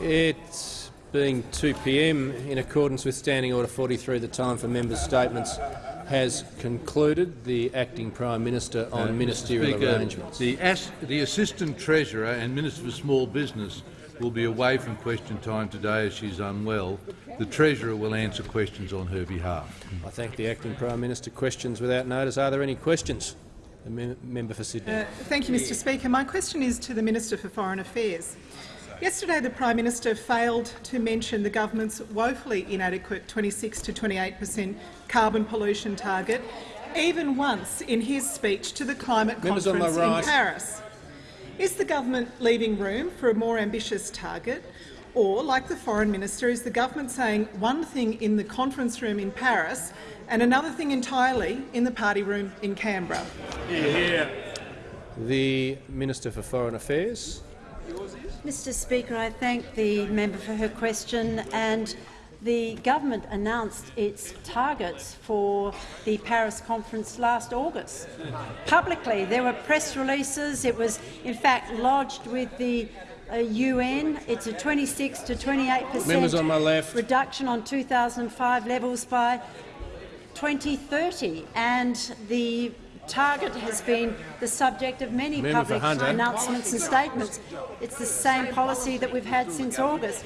It's being 2 p.m. in accordance with Standing Order 43. The time for members' statements has concluded. The acting Prime Minister on Uh, ministerial Speaker, arrangements. The, as, the Assistant Treasurer and Minister for Small Business will be away from question time today as she is unwell. The Treasurer will answer questions on her behalf. I thank the acting Prime Minister. Questions without notice. Are there any questions? The mem member for Sydney. Uh, thank you, Mr Speaker. My question is to the Minister for Foreign Affairs. Yesterday, the Prime Minister failed to mention the government's woefully inadequate 26 to 28 per cent carbon pollution target, even once in his speech to the climate Members conference my right. in Paris. Is the government leaving room for a more ambitious target? Or, like the Foreign Minister, is the government saying one thing in the conference room in Paris and another thing entirely in the party room in Canberra? The Minister for Foreign Affairs. Mr Speaker, I thank the member for her question. and The government announced its targets for the Paris conference last August. Publicly, there were press releases. It was, in fact, lodged with the uh, UN. It's a 26 to 28 per Members cent on my left. reduction on 2005 levels by 2030, and the target has been the subject of many Member public announcements and statements. It's the same policy that we've had since August.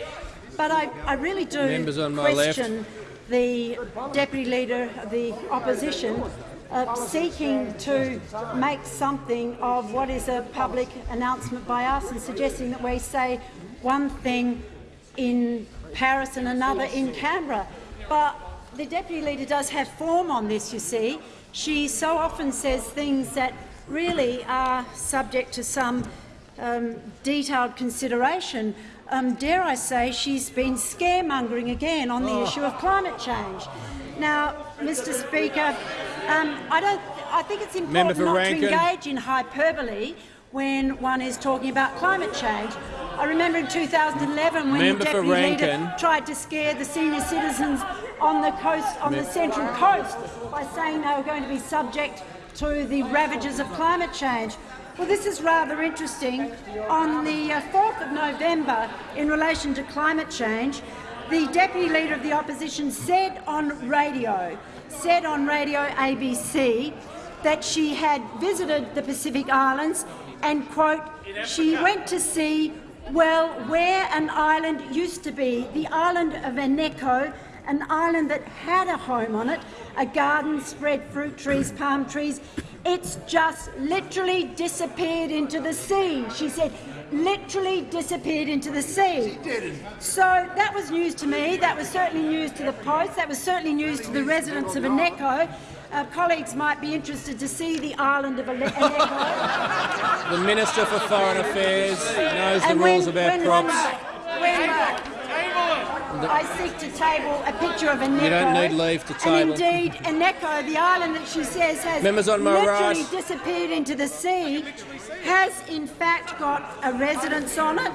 But I, I really do Members on my left. question the Deputy Leader of the Opposition uh, seeking to make something of what is a public announcement by us and suggesting that we say one thing in Paris and another in Canberra. But the Deputy Leader does have form on this, you see. She so often says things that really are subject to some um, detailed consideration. Um, dare I say she's been scaremongering again on the issue of climate change. Now, Mr Speaker, um, I, don't, I think it's important not Rankin. to engage in hyperbole when one is talking about climate change. I remember in 2011 when Member the Deputy Leader tried to scare the senior citizens on the coast, on the Central Coast, by saying they were going to be subject to the ravages of climate change. Well, this is rather interesting. On the uh, 4th of November, in relation to climate change, the Deputy Leader of the Opposition said on radio, said on radio ABC, that she had visited the Pacific Islands and, quote, she went to see, well, where an island used to be, the island of Eneko, an island that had a home on it, a garden spread fruit trees, palm trees. It's just literally disappeared into the sea, she said. Literally disappeared into the sea. So that was news to me. That was certainly news to the Post. That was certainly news to the residents of Eneko. Uh, colleagues might be interested to see the island of Ene- Eneko. The Minister for Foreign Affairs knows the And rules when- about when props. one- when, uh, I seek to table a picture of Eneko. You don't need leave to table. And indeed, Eneko, the island that she says has Members on my literally right. disappeared into the sea, has in fact got a residence on it.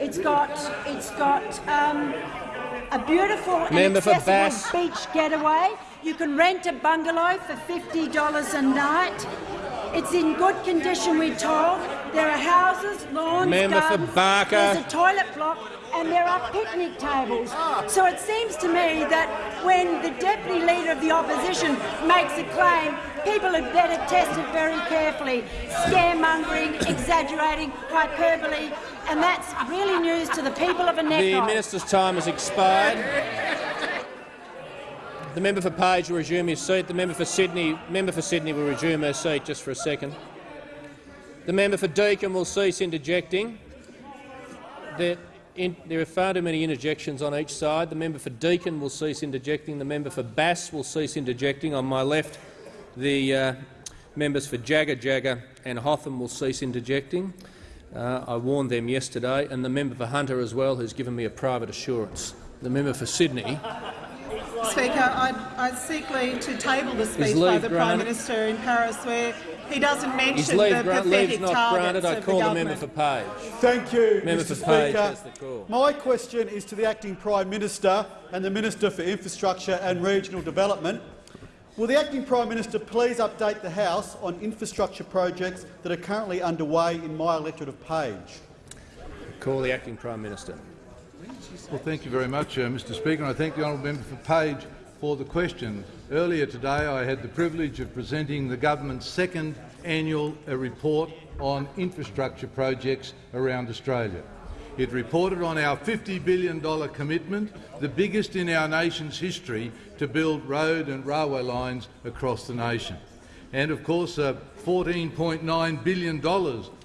It's got it's got um, a beautiful and Member for accessible beach getaway. You can rent a bungalow for fifty dollars a night. It's in good condition, we're told. There are houses, lawns, Member for gardens. Barker. There's a toilet block and there are picnic tables. So it seems to me that when the Deputy Leader of the Opposition makes a claim, people had better test it very carefully. Scaremongering, exaggerating, hyperbole, and that's really news to the people of The Eneko. minister's time has expired. The member for Page will resume his seat. The member for Sydney, member for Sydney will resume her seat just for a second. The member for Deakin will cease interjecting. There, in, there are far too many interjections on each side. The member for Deakin will cease interjecting. The member for Bass will cease interjecting. On my left, the uh, members for Jagajaga and Hotham will cease interjecting. Uh, I warned them yesterday, and the member for Hunter as well has given me a private assurance. The member for Sydney Speaker, I, I seek leave to table the speech by the Prime? Minister in Paris where he doesn't Is mention leave the grant, pathetic leave's not granted. I of call the the member government. for Page. Thank you, Member Mr for Page Speaker. has the call. My question is to the Acting Prime Minister and the Minister for Infrastructure and Regional Development. Will the Acting Prime Minister please update the House on infrastructure projects that are currently underway in my electorate of Page? Call the acting Prime Minister. Well, thank you very much, uh, Mr Speaker, and I thank the honourable member for Page for the question. Earlier today I had the privilege of presenting the government's second annual uh, report on infrastructure projects around Australia. It reported on our $50 billion commitment, the biggest in our nation's history, to build road and railway lines across the nation. And of course, uh, $14.9 billion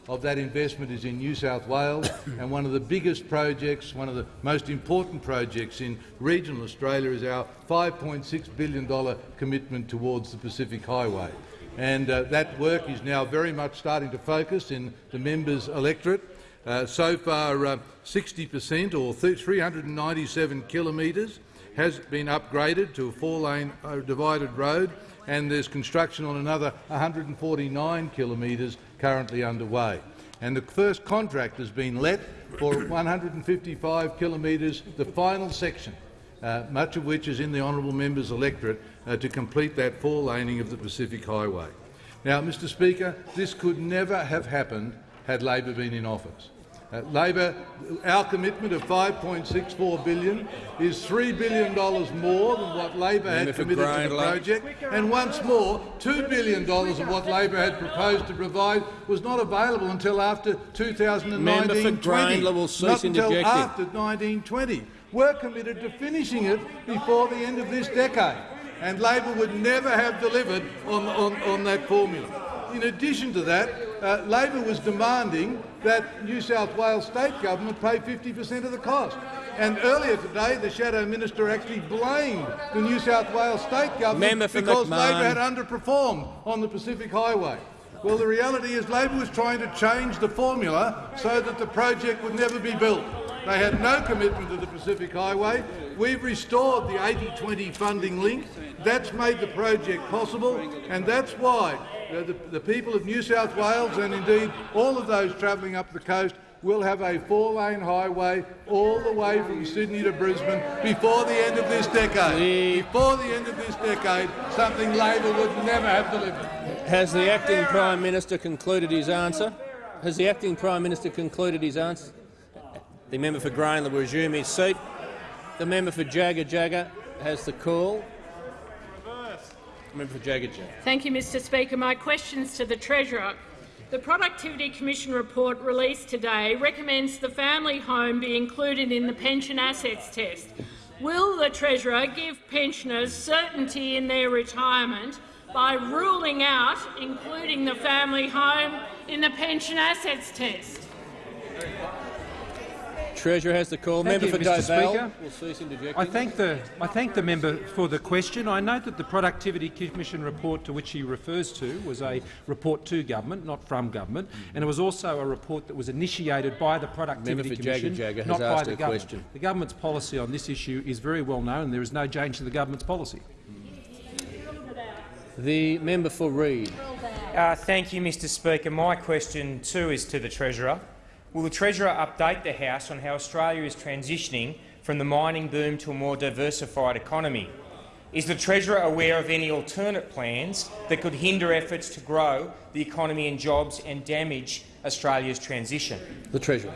of that investment is in New South Wales, and one of the biggest projects, one of the most important projects in regional Australia is our $5.6 billion commitment towards the Pacific Highway. And uh, that work is now very much starting to focus in the members' electorate. Uh, so far, 60 per cent, or 397 kilometres, has been upgraded to a four-lane uh, divided road, and there's construction on another 149 kilometres currently underway. And the first contract has been let for 155 kilometres, the final section, uh, much of which is in the honourable member's electorate, uh, to complete that four-laning of the Pacific Highway. Now, Mr Speaker, this could never have happened had Labor been in office. Uh, Labor, our commitment of 5.64 billion is $3 billion more than what Labor had committed to the project, and once more, $2 billion of what Labor had proposed to provide was not available until after 2019-20, not until after 1920. We're committed to finishing it before the end of this decade, and Labor would never have delivered on, on, on that formula. In addition to that, uh, Labor was demanding that New South Wales state government pay 50 per cent of the cost. And earlier today, the Shadow Minister actually blamed the New South Wales state government because McMahon. Labor had underperformed on the Pacific Highway. Well, the reality is Labor was trying to change the formula so that the project would never be built. They had no commitment to the Pacific Highway. We've restored the 80-20 funding link. That's made the project possible, and that's why the, the people of New South Wales and indeed all of those travelling up the coast will have a four-lane highway all the way from Sydney to Brisbane before the end of this decade. Before the end of this decade, something Labor would never have delivered. Has the acting Prime Minister concluded his answer? Has the acting Prime Minister concluded his answer? The member for Grayndler will resume his seat. The member for Jagajaga has the call. Member for. Thank you, Mr Speaker. My questions to the Treasurer. The Productivity Commission report released today recommends the family home be included in the pension assets test. Will the Treasurer give pensioners certainty in their retirement by ruling out including the family home in the pension assets test? Treasurer has the call. Thank member you, for Mr. Dobell Speaker. will cease interjecting. I thank, the, I thank the member for the question. I note that the Productivity Commission report to which he refers to was a report to government, not from government, and it was also a report that was initiated by the Productivity Member for Commission, Jagajaga has not by the government. question. The government's policy on this issue is very well known, and there is no change to the government's policy. The member for Reid. Uh, thank you, Mr Speaker. My question too is to the Treasurer. Will the Treasurer update the House on how Australia is transitioning from the mining boom to a more diversified economy? Is the Treasurer aware of any alternate plans that could hinder efforts to grow the economy and jobs and damage Australia's transition? The Treasurer.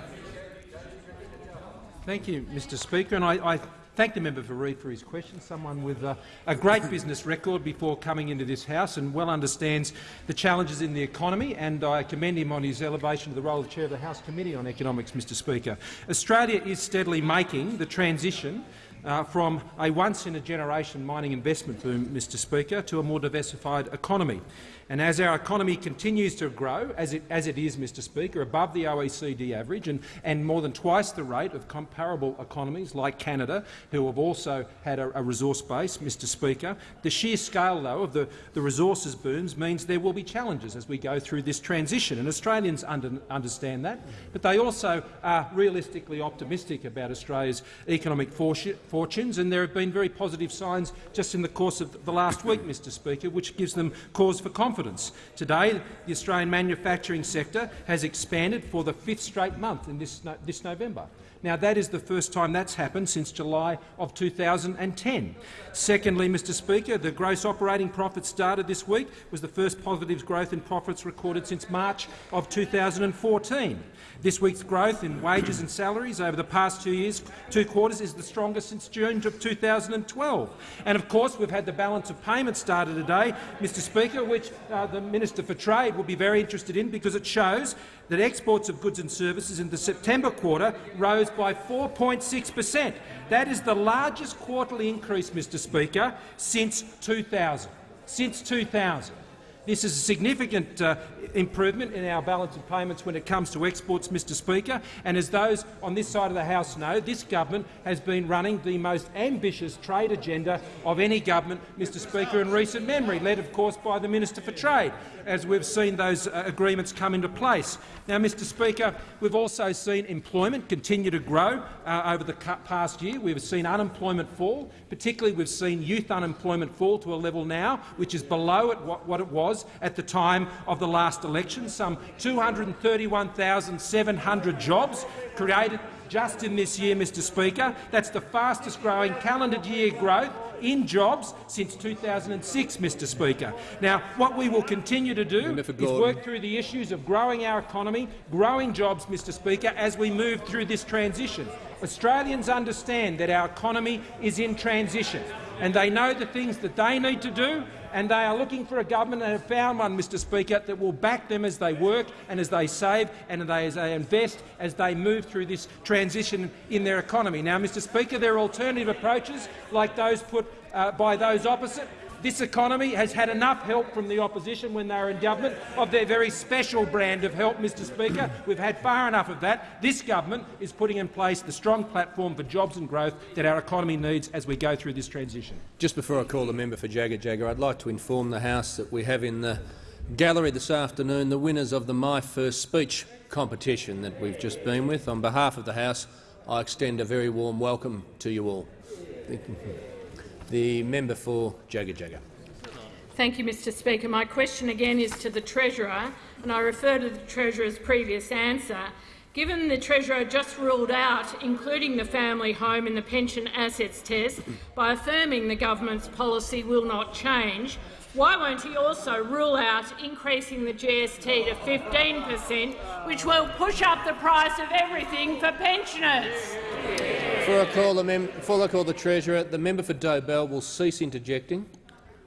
Thank you, Mr Speaker. And I, I thank the member for Reid for his question, someone with uh, a great business record before coming into this House and well understands the challenges in the economy, and I commend him on his elevation to the role of Chair of the House Committee on Economics, Mr Speaker. Australia is steadily making the transition uh, from a once-in-a-generation mining investment boom, Mr Speaker, to a more diversified economy. And as our economy continues to grow, as it, as it is, Mr Speaker, above the OECD average and, and more than twice the rate of comparable economies like Canada, who have also had a, a resource base, Mr Speaker, the sheer scale, though, of the, the resources booms means there will be challenges as we go through this transition. And Australians under, understand that, but they also are realistically optimistic about Australia's economic fortunes, and there have been very positive signs just in the course of the last week, Mr Speaker, which gives them cause for confidence confidence. Today, the Australian manufacturing sector has expanded for the fifth straight month in this, no this November. Now, that is the first time that's happened since July of 2010. Secondly, Mr Speaker, the gross operating profit started this week was the first positive growth in profits recorded since March of 2014. This week's growth in wages and salaries over the past two years, two quarters, is the strongest since June of 2012. And of course, we've had the balance of payments started today, Mr Speaker, which uh, the Minister for Trade will be very interested in because it shows that exports of goods and services in the September quarter rose by 4.6 per cent. That is the largest quarterly increase, Mr Speaker, since 2000. Since 2000. This is a significant uh, improvement in our balance of payments when it comes to exports, Mr Speaker, and as those on this side of the House know, this government has been running the most ambitious trade agenda of any government, Mr Speaker, in recent memory, led of course by the Minister for Trade, as we've seen those uh, agreements come into place. Now, Mr Speaker, we've also seen employment continue to grow uh, over the past year. We've seen unemployment fall. Particularly, we've seen youth unemployment fall to a level now which is below what it was at the time of the last election. Some 231,700 jobs created just in this year, Mr Speaker. That's the fastest growing calendar year growth in jobs since 2006, Mr Speaker. Now, what we will continue to do is work through the issues of growing our economy, growing jobs, Mr Speaker, as we move through this transition. Australians understand that our economy is in transition and they know the things that they need to do and they are looking for a government and have found one, Mr Speaker, that will back them as they work and as they save and as they invest as they move through this transition in their economy. Now, Mr Speaker, there are alternative approaches like those put uh, by those opposite this economy has had enough help from the opposition when they were in government of their very special brand of help, Mr Speaker. We've had far enough of that. This government is putting in place the strong platform for jobs and growth that our economy needs as we go through this transition. Just before I call the member for Jagajaga, I'd like to inform the House that we have in the gallery this afternoon the winners of the My First Speech competition that we've just been with. On behalf of the House, I extend a very warm welcome to you all. The member for Jagajaga. Thank you, Mr Speaker. My question again is to the Treasurer, and I refer to the Treasurer's previous answer. Given the Treasurer just ruled out including the family home in the pension assets test by affirming the government's policy will not change, why won't he also rule out increasing the GST to 15 per cent, which will push up the price of everything for pensioners? Before I call the, before I call the Treasurer, the member for Dobell will cease interjecting.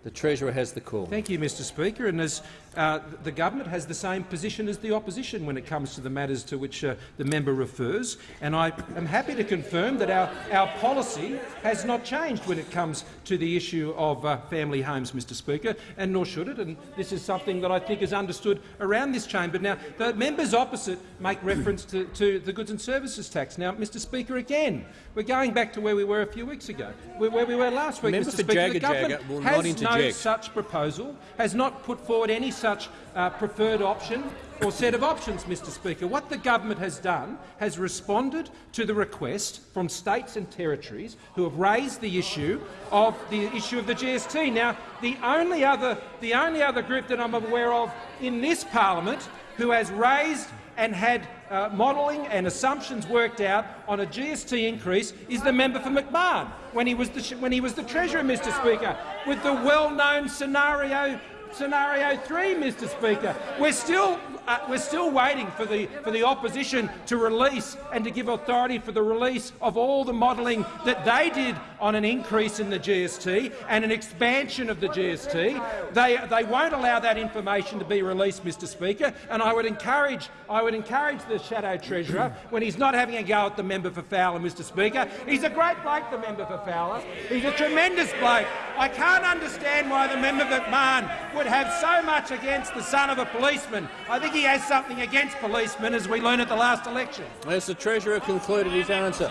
The Treasurer has the call. Thank you, Mr Speaker. And as uh, the government has the same position as the opposition when it comes to the matters to which uh, the member refers, and I am happy to confirm that our, our policy has not changed when it comes to the issue of uh, family homes, Mr Speaker, and nor should it. And this is something that I think is understood around this chamber. Now, the members opposite make reference to, to the goods and services tax. Now, Mr Speaker, again, we're going back to where we were a few weeks ago, where, where we were last week, Member Mr Speaker. The government has no such proposal, has not put forward any such uh, preferred option or set of options, Mr Speaker. What the government has done has responded to the request from states and territories who have raised the issue of the issue of the GST. Now, the only other, the only other group that I'm aware of in this parliament who has raised and had uh, modelling and assumptions worked out on a GST increase is the member for McMahon when he was the, when he was the Treasurer, Mr Speaker, with the well-known scenario scenario three, Mr Speaker. We're still, uh, we're still waiting for the, for the opposition to release and to give authority for the release of all the modelling that they did on an increase in the GST and an expansion of the GST. They, they won't allow that information to be released, Mr Speaker, and I would encourage, I would encourage the Shadow Treasurer, when he's not having a go at the member for Fowler, Mr Speaker, he's a great bloke, the member for Fowler. He's a tremendous bloke. I can't understand why the member for McMahon would have so much against the son of a policeman. I think he has something against policemen, as we learned at the last election. Has the Treasurer concluded his answer?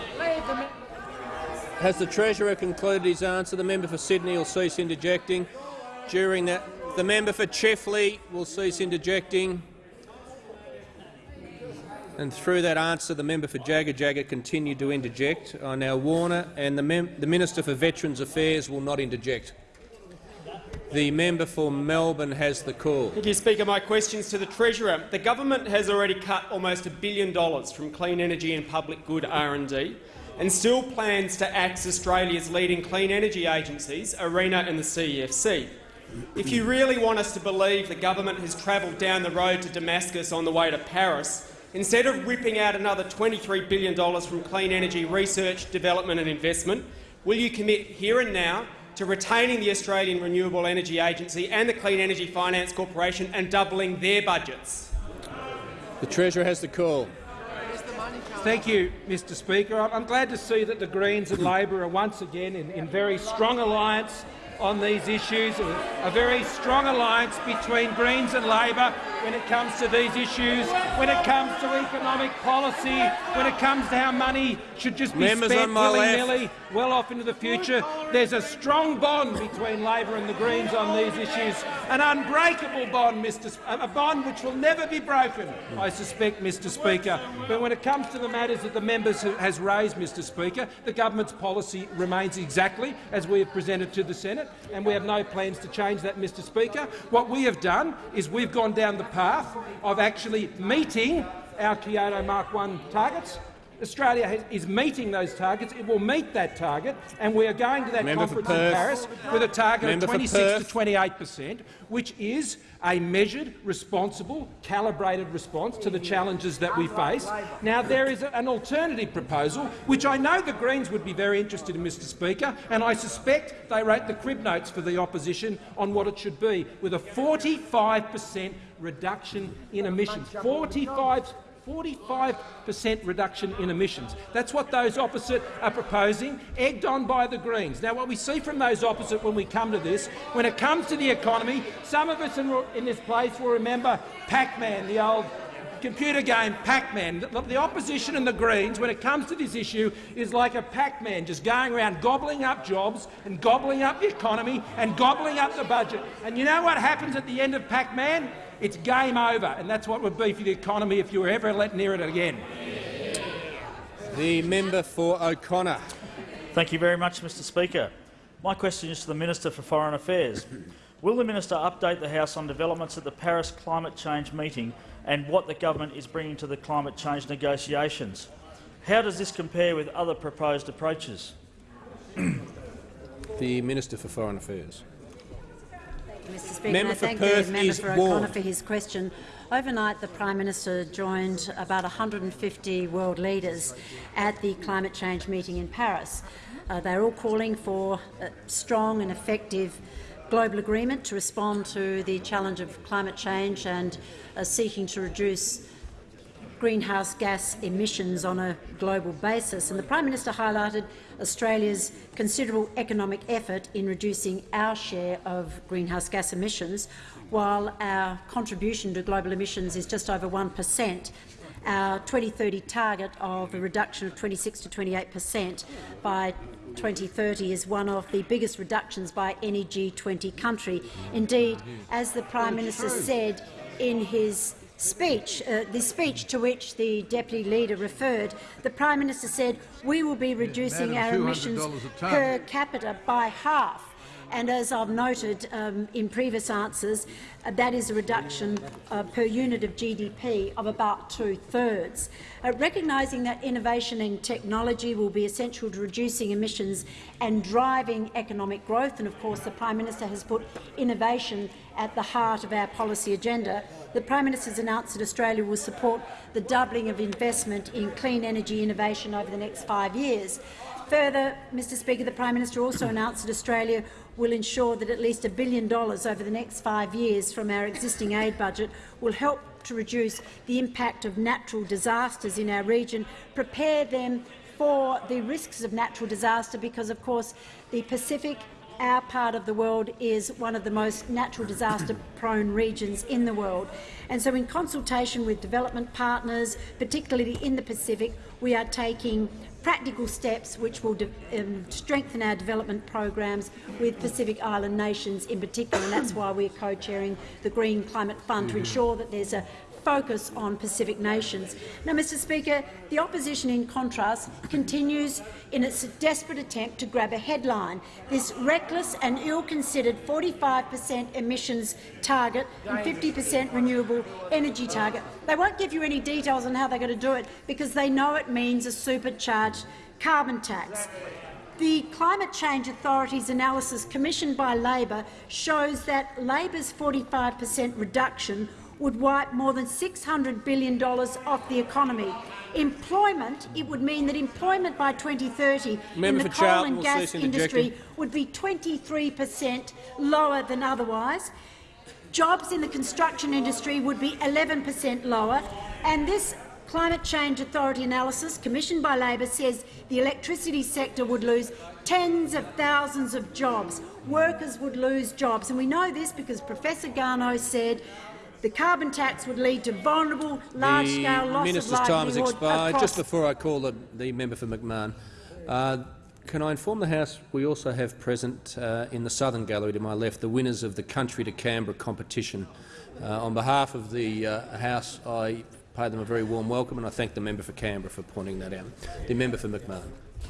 Has the Treasurer concluded his answer? The member for Sydney will cease interjecting. During that, the member for Chifley will cease interjecting. And through that answer, the member for Jagajaga continued to interject. I now Warner and the, the Minister for Veterans Affairs will not interject. The member for Melbourne has the call. Thank you, Speaker. My questions to the Treasurer. The government has already cut almost a billion dollars from clean energy and public good R&D and still plans to axe Australia's leading clean energy agencies, ARENA and the CEFC. If you really want us to believe the government has travelled down the road to Damascus on the way to Paris, instead of ripping out another $23 billion from clean energy research, development and investment, will you commit here and now to retaining the Australian Renewable Energy Agency and the Clean Energy Finance Corporation and doubling their budgets? The Treasurer has the call. Thank you, Mr Speaker. I'm I'm glad to see that the Greens and Labor are once again in, in very strong alliance on these issues, a, a very strong alliance between Greens and Labor when it comes to these issues, when it comes to economic policy, when it comes to how money should just be Members spent willy-nilly well off into the future. There's a strong bond between Labor and the Greens on these issues, an unbreakable bond, Mr. Sp a bond which will never be broken, I suspect, Mr. Speaker. But when it comes to the matters that the members has raised, Mr. Speaker, the government's policy remains exactly as we have presented to the Senate, and we have no plans to change that, Mr. Speaker. What we have done is we've gone down the path of actually meeting our Kyoto Mark 1 targets. Australia has, is meeting those targets. It will meet that target, and we are going to that Member conference in Paris with a target Member of 26 to 28 per cent, which is a measured, responsible, calibrated response to the challenges that we face. Now, there is an alternative proposal, which I know the Greens would be very interested in, Mr Speaker, and I suspect they wrote the crib notes for the opposition on what it should be, with a 45 per cent reduction in emissions. 45 45 per cent reduction in emissions. That's what those opposite are proposing, egged on by the Greens. Now, what we see from those opposite when we come to this, when it comes to the economy, some of us in, this place will remember Pac-Man, the old computer game Pac-Man. The opposition and the Greens, when it comes to this issue, is like a Pac-Man just going around gobbling up jobs and gobbling up the economy and gobbling up the budget. And you know what happens at the end of Pac-Man? It's game over, and that's what would be for the economy if you were ever let near it again. The member for O'Connor. Thank you very much, Mr Speaker. My question is to the Minister for Foreign Affairs. Will the minister update the House on developments at the Paris climate change meeting and what the government is bringing to the climate change negotiations? How does this compare with other proposed approaches? The Minister for Foreign Affairs. Mr Speaker, Member I thank Perth the member for O'Connor for his question. Overnight, the Prime Minister joined about 150 world leaders at the climate change meeting in Paris. Uh, they're all calling for a strong and effective global agreement to respond to the challenge of climate change and uh, seeking to reduce greenhouse gas emissions on a global basis. And the Prime Minister highlighted Australia's considerable economic effort in reducing our share of greenhouse gas emissions, while our contribution to global emissions is just over 1 per cent. Our 2030 target of a reduction of 26 to 28 per cent by 2030 is one of the biggest reductions by any G20 country. Indeed, as the Prime Minister said in his speech, uh, the speech to which the deputy leader referred, the Prime Minister said we will be reducing our emissions $200 a tonne. per capita by half. And as I've noted um, in previous answers, uh, that is a reduction uh, per unit of GDP of about two-thirds. Uh, recognising that innovation and technology will be essential to reducing emissions and driving economic growth, and of course the Prime Minister has put innovation at the heart of our policy agenda, the Prime Minister has announced that Australia will support the doubling of investment in clean energy innovation over the next five years. Further, Mr Speaker, the Prime Minister also announced that Australia will ensure that at least a billion dollars over the next five years from our existing aid budget will help to reduce the impact of natural disasters in our region, prepare them for the risks of natural disaster because, of course, the Pacific our part of the world is one of the most natural disaster-prone regions in the world. And so in consultation with development partners, particularly in the Pacific, we are taking practical steps which will um, strengthen our development programs with Pacific Island nations in particular, and that's why we're co-chairing the Green Climate Fund to ensure that there's a focus on Pacific nations. Now, Mr Speaker, the opposition, in contrast, continues in its desperate attempt to grab a headline. This reckless and ill-considered 45 per cent emissions target and 50 per cent renewable energy target. They won't give you any details on how they're going to do it because they know it means a supercharged carbon tax. The Climate Change Authority's analysis commissioned by Labor shows that Labor's 45 per cent reduction would wipe more than $600 billion off the economy. Employment, it would mean that employment by 2030 Member in the coal Charlton and gas industry would be 23 per cent lower than otherwise. Jobs in the construction industry would be 11 per cent lower, and this Climate Change Authority analysis, commissioned by Labor, says the electricity sector would lose tens of thousands of jobs. Workers would lose jobs, and we know this because Professor Garnaut said the carbon tax would lead to vulnerable, large-scale The loss minister's of time has livelihood expired. Just before I call the, the member for McMahon, uh, can I inform the House we also have present uh, in the southern gallery to my left the winners of the Country to Canberra competition. Uh, on behalf of the uh, House, I pay them a very warm welcome and I thank the member for Canberra for pointing that out. The member for McMahon.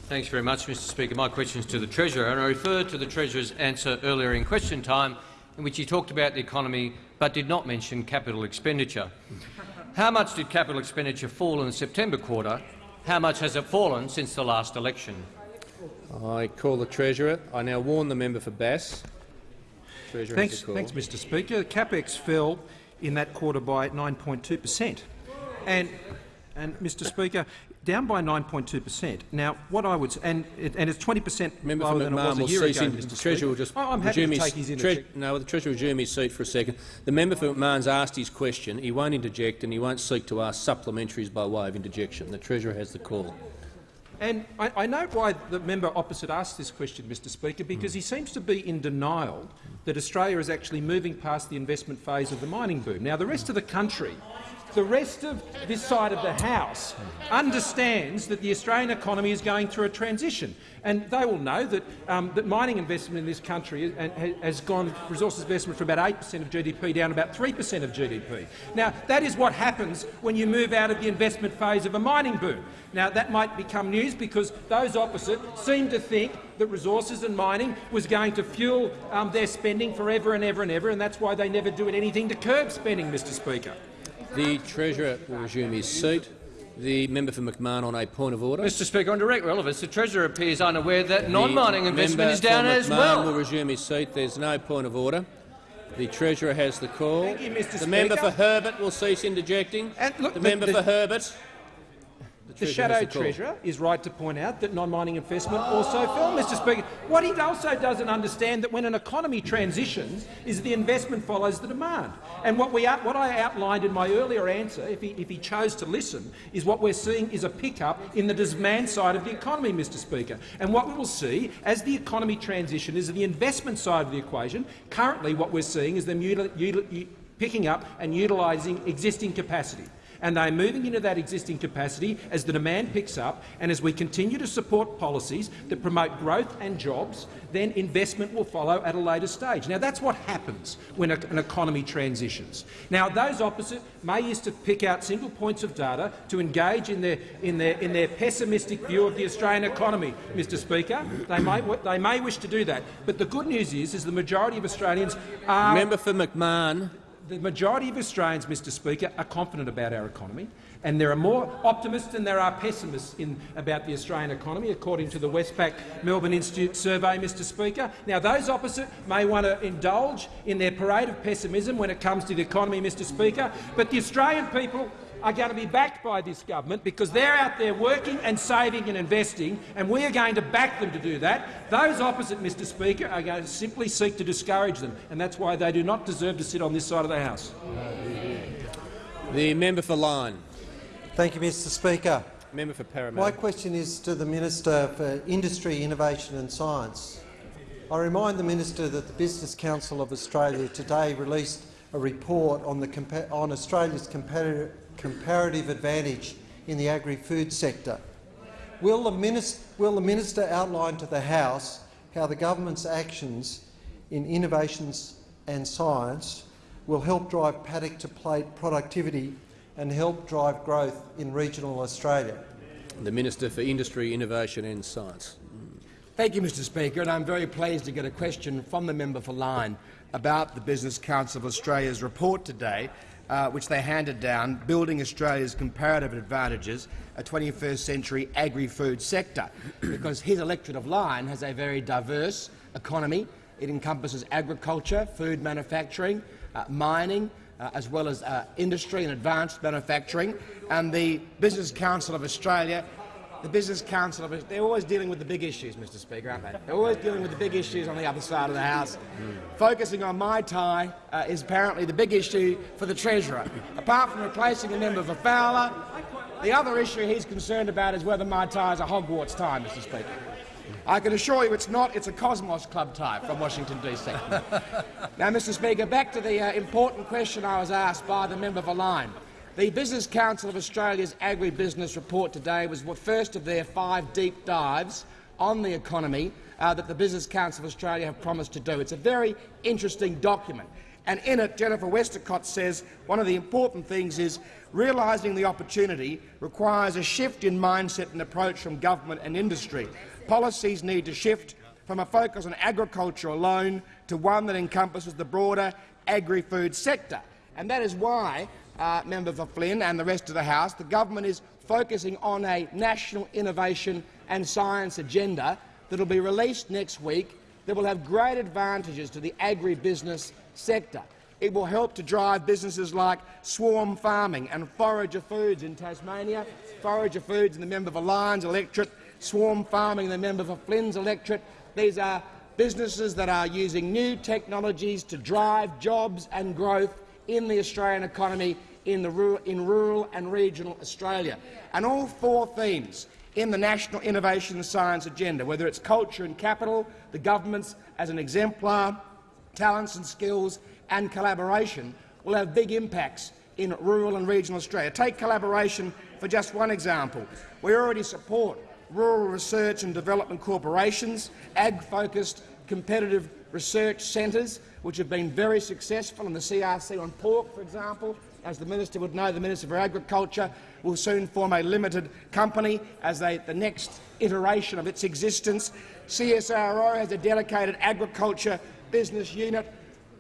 Thanks very much, Mr Speaker. My question is to the Treasurer, and I refer to the Treasurer's answer earlier in question time, in which he talked about the economy but did not mention capital expenditure. How much did capital expenditure fall in the September quarter? How much has it fallen since the last election? I call the Treasurer. I now warn the member for Bass. Treasurer Thanks, has the call. thanks, Mr Speaker. CapEx fell in that quarter by 9.2 per cent. And, and, Mr Speaker, down by 9.2 per cent. Now, what I would and it, and it's 20 per cent Member lower for than it was a will year ago, Mr the. Treasurer will just Oh, I'm happy to take his interjection. No, the Treasurer will resume his seat for a second. The member for McMahon's asked his question. He won't interject and he won't seek to ask supplementaries by way of interjection. The Treasurer has the call. And I, I know why the member opposite asked this question, Mr Speaker, because he seems to be in denial that Australia is actually moving past the investment phase of the mining boom. Now, the rest of the country, the rest of this side of the House understands that the Australian economy is going through a transition, and they will know that, um, that mining investment in this country has gone resources investment from about 8 per cent of GDP down to about 3 per cent of GDP. Now, that is what happens when you move out of the investment phase of a mining boom. Now, that might become news because those opposite seem to think that resources and mining was going to fuel um, their spending forever and ever and ever, and that's why they never do anything to curb spending, Mr Speaker. The Treasurer will resume his seat. The member for McMahon on a point of order. Mr Speaker, on direct relevance, the Treasurer appears unaware that non-mining investment is down for as McMahon well. will resume his seat. There's no point of order. The Treasurer has the call. Thank you, Mr. The member for Herbert will cease interjecting. And look, the the- member the- for Herbert. The Shadow. Treasurer is right to point out that non-mining investment also fell, Mr Speaker. What he also doesn't understand that when an economy transitions is the investment follows the demand. And what, we, what I outlined in my earlier answer, if he, if he chose to listen, is what we're seeing is a pickup in the demand side of the economy, Mr Speaker. And what we will see as the economy transition is the investment side of the equation. Currently what we're seeing is them util- util- u- picking up and utilising existing capacity and they're moving into that existing capacity as the demand picks up and as we continue to support policies that promote growth and jobs, then investment will follow at a later stage. Now, that's what happens when a- an economy transitions. Now, those opposite may used to pick out single points of data to engage in their, in their, in their pessimistic view of the Australian economy, Mr Speaker. They may, they may wish to do that. But the good news is, is the majority of Australians are Member for McMahon. The majority of Australians, Mr Speaker, are confident about our economy, and there are more optimists than there are pessimists in, about the Australian economy, according to the Westpac Melbourne Institute survey, Mr Speaker. Now, those opposite may want to indulge in their parade of pessimism when it comes to the economy, Mr Speaker, but the Australian people are going to be backed by this government because they're out there working and saving and investing, and we are going to back them to do that. Those opposite, Mr Speaker, are going to simply seek to discourage them, and that's why they do not deserve to sit on this side of the House. The member for Lyne. Thank you, Mr Speaker. Member for My question is to the Minister for Industry, Innovation and Science. I remind the Minister that the Business Council of Australia today released a report on, the on Australia's comparative, comparative advantage in the agri-food sector. Will the, minister, will the Minister outline to the House how the government's actions in innovations and science will help drive paddock to plate productivity and help drive growth in regional Australia? The Minister for Industry, Innovation and Science. Thank you, Mr Speaker, and I'm very pleased to get a question from the member for Lyne about the Business Council of Australia's report today, uh, which they handed down, Building Australia's Comparative Advantages, a 21st Century Agri-Food Sector, because his electorate of Lyne has a very diverse economy. It encompasses agriculture, food manufacturing, uh, mining, uh, as well as uh, industry and advanced manufacturing. And the Business Council of Australia the Business Council, they're always dealing with the big issues, Mr Speaker, aren't they? They're always dealing with the big issues on the other side of the House. Focusing on my tie uh, is apparently the big issue for the Treasurer. Apart from replacing a member for Fowler, the other issue he's concerned about is whether my tie is a Hogwarts tie, Mr Speaker. I can assure you it's not. It's a Cosmos Club tie from Washington, D.C. now, Mr Speaker, back to the uh, important question I was asked by the member for Lyne. The Business Council of Australia's agribusiness report today was the first of their five deep dives on the economy uh, that the Business Council of Australia have promised to do. It's a very interesting document. And in it, Jennifer Westacott says one of the important things is realising the opportunity requires a shift in mindset and approach from government and industry. Policies need to shift from a focus on agriculture alone to one that encompasses the broader agri-food sector. And that is why uh, member for Flynn and the rest of the House, the government is focusing on a national innovation and science agenda that will be released next week that will have great advantages to the agribusiness sector. It will help to drive businesses like swarm farming and forager foods in Tasmania, forager foods in the member for Lyons electorate, swarm farming in the member for Flynn's electorate. These are businesses that are using new technologies to drive jobs and growth in the Australian economy in, rural, in rural and regional Australia. And all four themes in the National Innovation and Science Agenda, whether it's culture and capital, the government's as an exemplar, talents and skills and collaboration, will have big impacts in rural and regional Australia. Take collaboration for just one example. We already support rural research and development corporations, ag-focused competitive research centres, which have been very successful in the CRC on pork, for example. As the minister would know, the Minister for Agriculture will soon form a limited company as they, the next iteration of its existence. CSIRO has a dedicated agriculture business unit.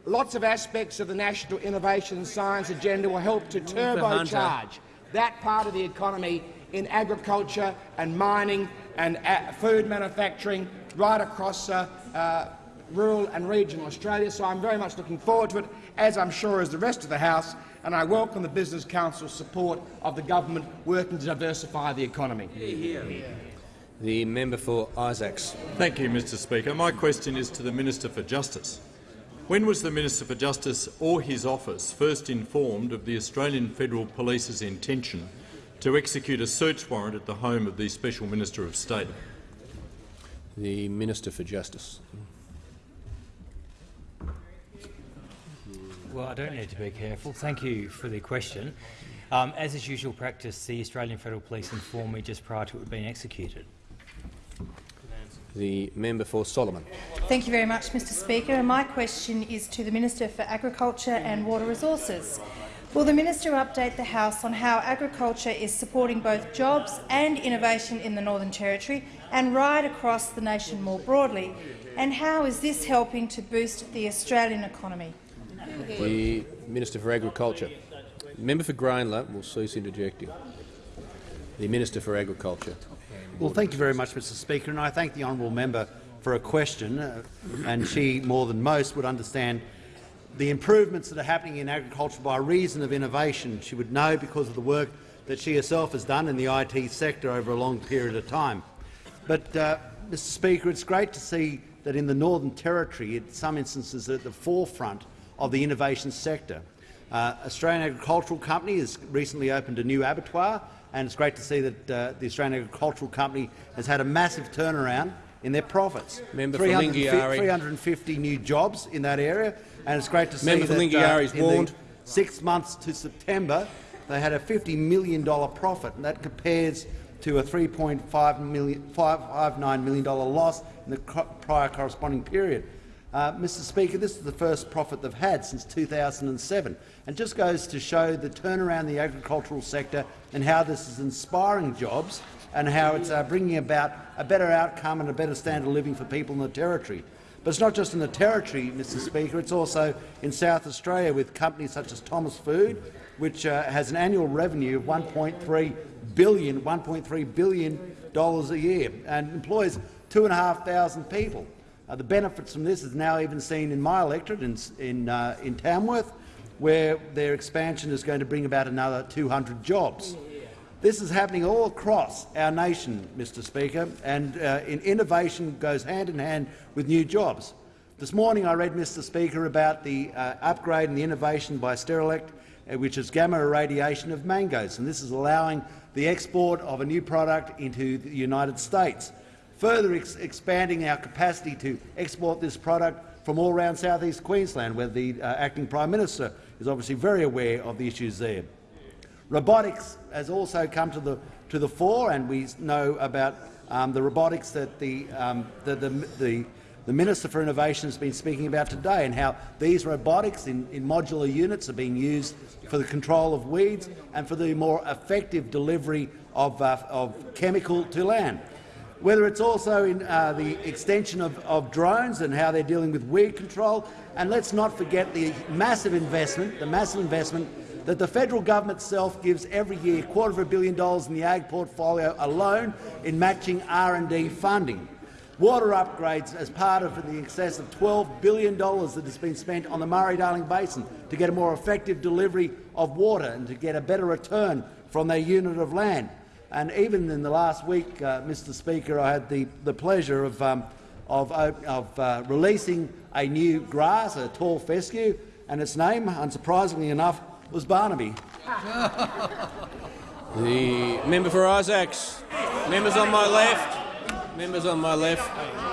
Lots of aspects of the National Innovation and Science Agenda will help to turbocharge that part of the economy in agriculture and mining and uh, food manufacturing right across uh, uh, rural and regional Australia. So I'm very much looking forward to it, as I'm sure is the rest of the House, and I welcome the Business Council's support of the government working to diversify the economy. The member for Isaacs. Thank you, Mr Speaker. My question is to the Minister for Justice. When was the Minister for Justice or his office first informed of the Australian Federal Police's intention to execute a search warrant at the home of the Special Minister of State? The Minister for Justice. Well, I don't need to be careful. Thank you for the question. Um, as is usual practice, the Australian Federal Police informed me just prior to it being executed. The member for Solomon. Thank you very much, Mr Speaker. And my question is to the Minister for Agriculture and Water Resources. Will the minister update the House on how agriculture is supporting both jobs and innovation in the Northern Territory and right across the nation more broadly? And how is this helping to boost the Australian economy? The Minister for Agriculture. Member for Grayndler will cease interjecting. The Minister for Agriculture. Well, thank you very much, Mr Speaker, and I thank the honourable member for a question. Uh, and she, more than most, would understand the improvements that are happening in agriculture by reason of innovation. She would know because of the work that she herself has done in the IT sector over a long period of time. But, uh, Mr Speaker, it's great to see that in the Northern Territory, in some instances, at the forefront of the innovation sector. Uh, Australian Agricultural Company has recently opened a new abattoir, and it's great to see that uh, the Australian Agricultural Company has had a massive turnaround in their profits. Member 350, 350 new jobs in that area, and it's great to see Member that uh, in warned. the six months to September they had a $50 million profit, and that compares to a $3.59 million loss in the prior corresponding period. Uh, Mr Speaker, this is the first profit they've had since 2007 and just goes to show the turnaround in the agricultural sector and how this is inspiring jobs and how it's uh, bringing about a better outcome and a better standard of living for people in the Territory. But it's not just in the Territory, Mr Speaker, it's also in South Australia with companies such as Thomas Food, which uh, has an annual revenue of $1.3 billion, $1.3 billion a year and employs 2,500 people. Uh, the benefits from this is now even seen in my electorate in, in, uh, in Tamworth, where their expansion is going to bring about another 200 jobs. This is happening all across our nation, Mr Speaker, and uh, in innovation goes hand in hand with new jobs. This morning I read, Mr Speaker, about the uh, upgrade and the innovation by Steritech, uh, which is gamma irradiation of mangoes, and this is allowing the export of a new product into the United States, further ex expanding our capacity to export this product from all around southeast Queensland, where the uh, acting Prime Minister is obviously very aware of the issues there. Robotics has also come to the, to the fore, and we know about um, the robotics that the, um, the, the, the the Minister for Innovation has been speaking about today and how these robotics in, in, modular units are being used for the control of weeds and for the more effective delivery of, uh, of chemical to land. Whether it's also in uh, the extension of, of drones and how they're dealing with weed control, and let's not forget the massive investment, the massive investment that the federal government itself gives every year, a quarter of a billion dollars in the ag portfolio alone in matching R&D funding water upgrades as part of the excess of $12 billion that has been spent on the Murray-Darling Basin to get a more effective delivery of water and to get a better return from their unit of land. And even in the last week, uh, Mr Speaker, I had the, the pleasure of, um, of, uh, of uh, releasing a new grass, a tall fescue, and its name, unsurprisingly enough, was Barnaby. the member for Isaacs. Members on my left. Members on my left.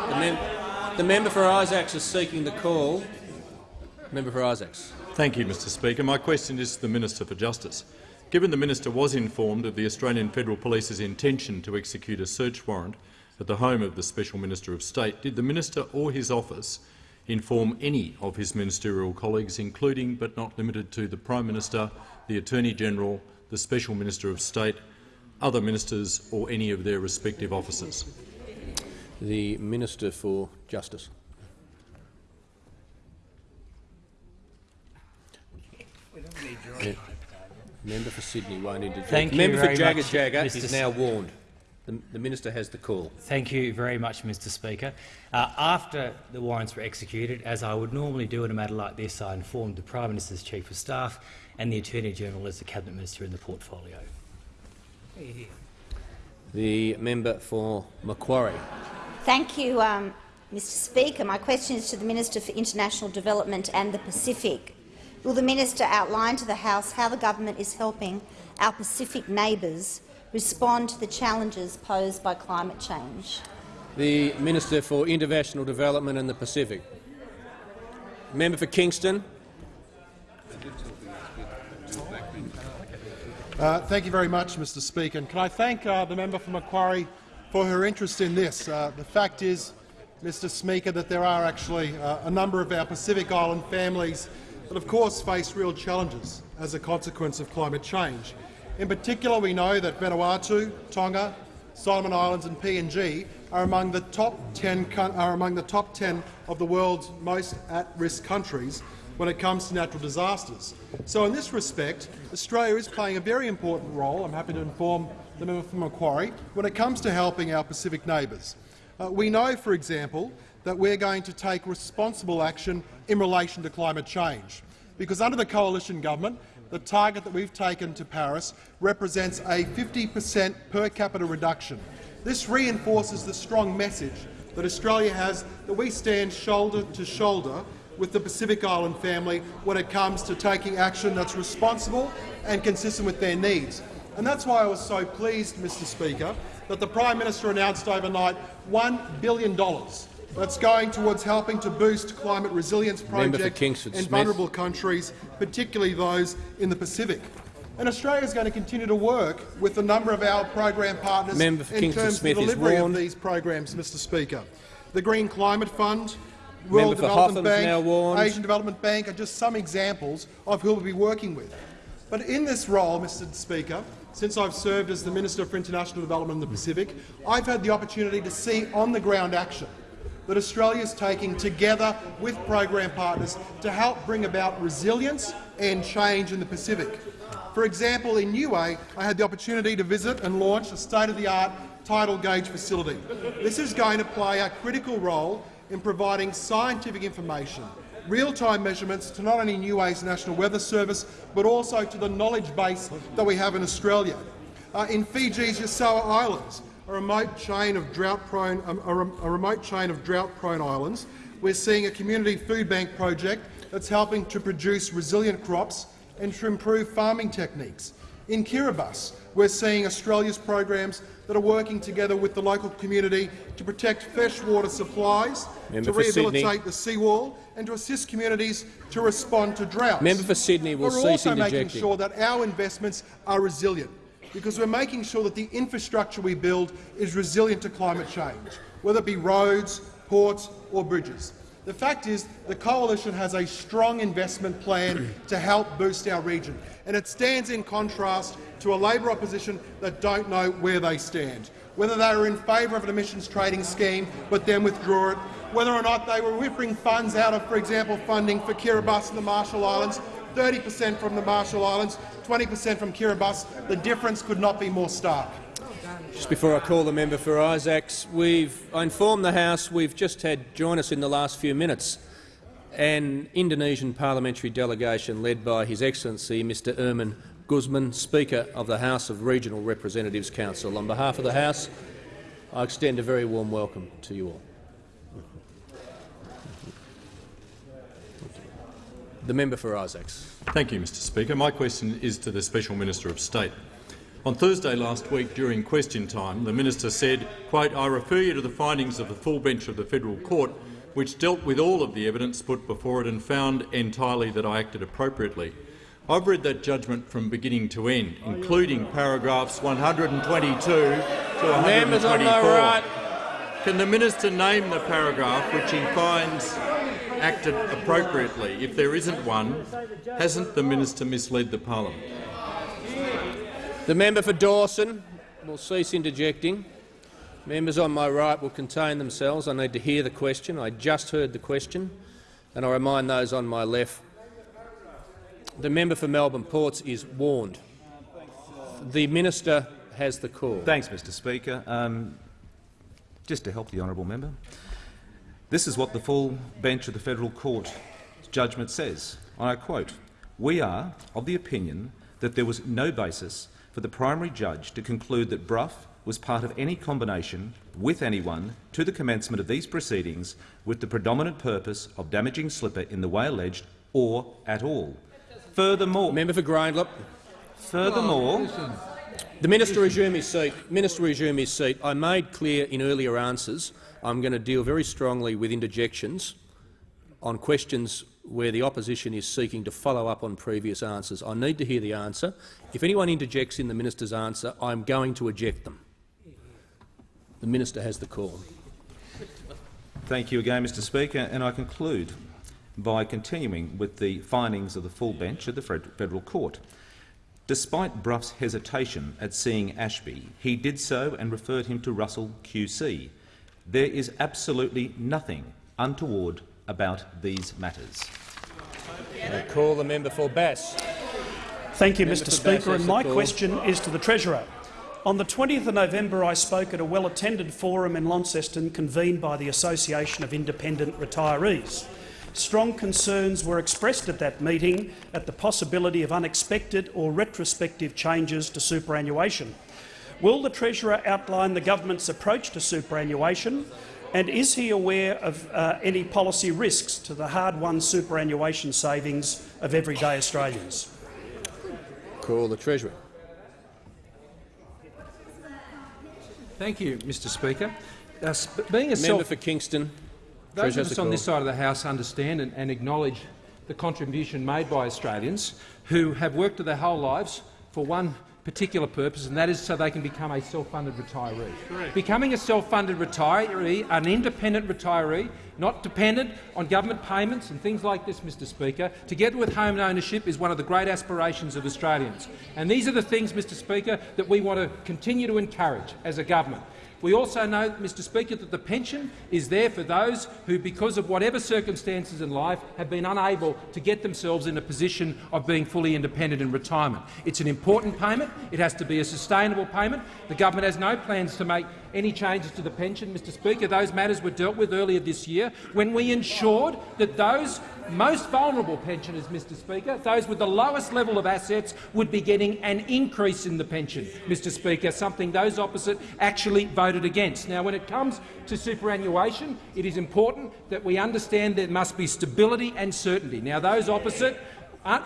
The, mem the member for Isaacs is seeking the call. Member for Isaacs. Thank you, Mr Speaker. My question is to the Minister for Justice. Given the minister was informed of the Australian Federal Police's intention to execute a search warrant at the home of the Special Minister of State, did the minister or his office inform any of his ministerial colleagues, including but not limited to the Prime Minister, the Attorney-General, the Special Minister of State, other ministers or any of their respective officers? the Minister for Justice. Yeah. Member for Sydney won't interject. Thank Member you for very Jagga much, Jagga Mr. is now warned. The, the, minister has the call. Thank you very much, Mr Speaker. Uh, after the warrants were executed, as I would normally do in a matter like this, I informed the Prime Minister's Chief of Staff and the Attorney-General as the Cabinet Minister in the portfolio. The member for Macquarie. Thank you, um, Mr Speaker. My question is to the Minister for International Development and the Pacific. Will the minister outline to the House how the government is helping our Pacific neighbours respond to the challenges posed by climate change? The Minister for International Development and the Pacific. Member for Kingston. Uh, thank you very much, Mr Speaker. And can I thank uh, the member for Macquarie for her interest in this. Uh, the fact is, Mr Speaker, that there are actually uh, a number of our Pacific Island families that of course face real challenges as a consequence of climate change. In particular, we know that Vanuatu, Tonga, Solomon Islands and PNG are among the top 10 are among the top 10 of the world's most at-risk countries when it comes to natural disasters. So in this respect, Australia is playing a very important role. I'm happy to inform the member from Macquarie, when it comes to helping our Pacific neighbours. Uh, we know, for example, that we're going to take responsible action in relation to climate change, because under the coalition government, the target that we've taken to Paris represents a 50 per cent per capita reduction. This reinforces the strong message that Australia has that we stand shoulder to shoulder with the Pacific Island family when it comes to taking action that's responsible and consistent with their needs. And that's why I was so pleased, Mr Speaker, that the Prime Minister announced overnight $1 billion that's going towards helping to boost climate resilience projects in vulnerable countries, particularly those in the Pacific. And Australia is going to continue to work with a number of our program partners in Kingston terms Smith of the delivery of these programs, Mr Speaker. The Green Climate Fund, World Development Bank. Asian Development Bank are just some examples of who we'll be working with. But in this role, Mr Speaker, since I've served as the Minister for International Development in the Pacific, I've had the opportunity to see on-the-ground action that Australia is taking together with program partners to help bring about resilience and change in the Pacific. For example, in Niue, I had the opportunity to visit and launch a state-of-the-art tidal gauge facility. This is going to play a critical role in providing scientific information, real-time measurements to not only Niue's National Weather Service but also to the knowledge base that we have in Australia. Uh, in Fiji's Yasawa Islands, a remote chain of drought-prone um, a, a remote chain of drought-prone islands, we're seeing a community food bank project that's helping to produce resilient crops and to improve farming techniques. In Kiribati, we're seeing Australia's programs that are working together with the local community to protect freshwater supplies, Member to for Sydney. rehabilitate the seawall and to assist communities to respond to droughts. Member for Sydney will We're also making sure that our investments are resilient, because we're making sure that the infrastructure we build is resilient to climate change, whether it be roads, ports or bridges. The fact is the coalition has a strong investment plan to help boost our region, and it stands in contrast to a Labor opposition that don't know where they stand, whether they are in favour of an emissions trading scheme but then withdraw it, whether or not they were whipping funds out of, for example, funding for Kiribati and the Marshall Islands, 30 per cent from the Marshall Islands, 20 per cent from Kiribati. The difference could not be more stark. Just before I call the member for Isaacs, we've I informed the House we've just had join us in the last few minutes an Indonesian parliamentary delegation led by His Excellency Mr Irman Gusman, Speaker of the House of Regional Representatives Council. On behalf of the House, I extend a very warm welcome to you all. The member for Isaacs. Thank you, Mr Speaker. My question is to the Special Minister of State. On Thursday last week, during question time, the minister said, quote, I refer you to the findings of the full bench of the federal court, which dealt with all of the evidence put before it and found entirely that I acted appropriately. I've read that judgment from beginning to end, including paragraphs 122 to 124. Members on my right. Can the minister name the paragraph which he finds acted appropriately? If there isn't one, hasn't the minister misled the parliament? The member for Dawson will cease interjecting. Members on my right will contain themselves. I need to hear the question. I just heard the question, and I remind those on my left. The member for Melbourne Ports is warned. The minister has the call. Thanks, Mr Speaker. Um, just to help the honourable member, this is what the full bench of the federal court judgment says. And I quote, We are of the opinion that there was no basis for the primary judge to conclude that Brough was part of any combination with anyone to the commencement of these proceedings with the predominant purpose of damaging Slipper in the way alleged or at all. Furthermore, member for Grayndler. Furthermore, the minister resume his seat. Minister resume his seat. I made clear in earlier answers I'm going to deal very strongly with interjections on questions where the opposition is seeking to follow up on previous answers. I need to hear the answer. If anyone interjects in the minister's answer, I'm going to eject them. The minister has the call. Thank you again, Mr Speaker, and I conclude by continuing with the findings of the full bench of the Federal Court. Despite Brough's hesitation at seeing Ashby, he did so and referred him to Russell QC. There is absolutely nothing untoward about these matters. I call the member for Bass. Thank you, Member Mr Speaker. And my question is to the Treasurer. On the 20th of November, I spoke at a well-attended forum in Launceston convened by the Association of Independent Retirees. Strong concerns were expressed at that meeting at the possibility of unexpected or retrospective changes to superannuation. Will the Treasurer outline the government's approach to superannuation and is he aware of uh, any policy risks to the hard-won superannuation savings of everyday Australians? Call the Treasurer. Thank you, Mr Speaker. Uh, sp being a Member self for Kingston. Those Treasurer of us on this side of the House understand and, and acknowledge the contribution made by Australians who have worked their whole lives for one particular purpose, and that is so they can become a self-funded retiree. Becoming a self-funded retiree, an independent retiree, not dependent on government payments and things like this, Mr Speaker, together with home ownership is one of the great aspirations of Australians. And these are the things, Mr Speaker, that we want to continue to encourage as a government. We also know, Mr Speaker, that the pension is there for those who, because of whatever circumstances in life, have been unable to get themselves in a position of being fully independent in retirement. It's an important payment. It has to be a sustainable payment. The government has no plans to make any changes to the pension, Mr Speaker. Those matters were dealt with earlier this year when we ensured that those most vulnerable pensioners, Mr Speaker, those with the lowest level of assets, would be getting an increase in the pension, Mr Speaker, something those opposite actually voted against. Now, when it comes to superannuation, it is important that we understand there must be stability and certainty. Now, those opposite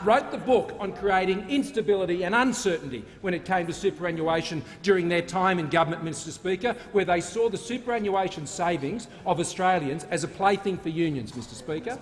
wrote the book on creating instability and uncertainty when it came to superannuation during their time in government, Mr Speaker, where they saw the superannuation savings of Australians as a plaything for unions, Mr Speaker.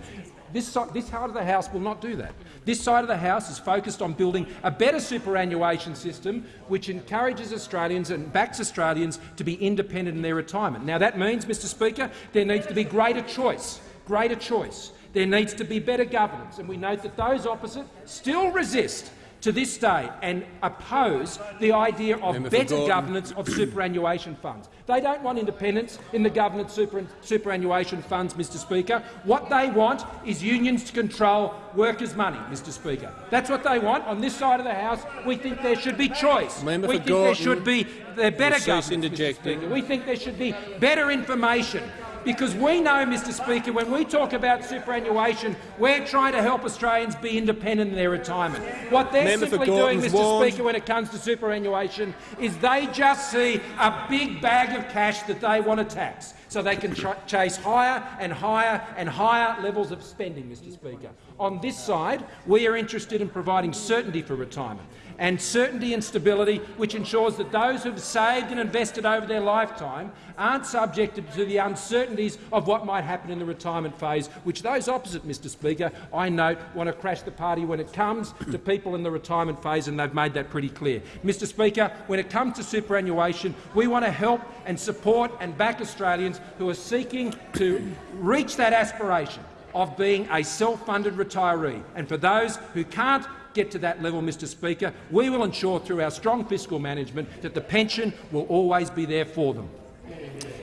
This, this side of the House will not do that. This side of the House is focused on building a better superannuation system which encourages Australians and backs Australians to be independent in their retirement. Now, that means, Mr Speaker, there needs to be greater choice, greater choice. There needs to be better governance, and we note that those opposite still resist to this day and oppose the idea of Member better Gordon. governance of superannuation funds. They don't want independence in the governance super, superannuation funds, Mr Speaker. What they want is unions to control workers' money, Mr Speaker. That's what they want. On this side of the House, we think there should be choice. Member we think there should be there better governance. We think there should be better information. Because we know, Mr Speaker, when we talk about superannuation, we're trying to help Australians be independent in their retirement. What they're Member simply doing, Mr warned. Speaker, when it comes to superannuation is they just see a big bag of cash that they want to tax so they can ch chase higher and higher and higher levels of spending, Mr Speaker. On this side, we are interested in providing certainty for retirement and certainty and stability which ensures that those who have saved and invested over their lifetime aren't subjected to the uncertainties of what might happen in the retirement phase, which those opposite, Mr Speaker, I note, want to crash the party when it comes to people in the retirement phase, and they've made that pretty clear. Mr Speaker, when it comes to superannuation, we want to help and support and back Australians who are seeking to reach that aspiration of being a self-funded retiree. And for those who can't get to that level, Mr Speaker, we will ensure through our strong fiscal management that the pension will always be there for them.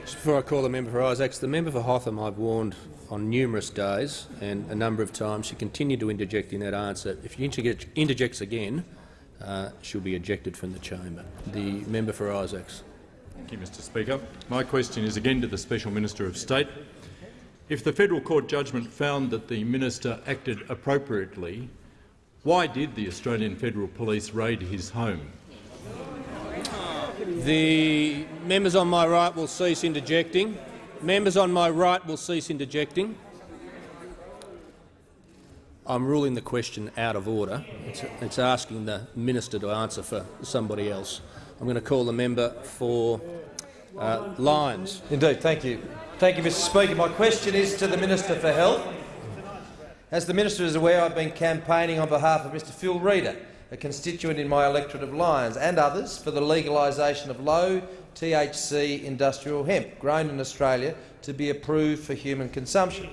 Before I call the member for Isaacs, the member for Hotham I've warned on numerous days and a number of times she continued to interject in that answer. If she interjects again, uh, she'll be ejected from the chamber. The member for Isaacs. Thank you, Mr Speaker. My question is again to the Special Minister of State. If the federal court judgment found that the minister acted appropriately, why did the Australian Federal Police raid his home? The members on my right will cease interjecting. Members on my right will cease interjecting. I'm ruling the question out of order. It's, it's asking the minister to answer for somebody else. I'm going to call the member for uh, Lyons. Indeed, thank you. Thank you, Mr Speaker. My question is to the Minister for Health. As the Minister is aware, I've been campaigning on behalf of Mr Phil Reader, a constituent in my electorate of Lyons, and others for the legalisation of low THC industrial hemp grown in Australia to be approved for human consumption.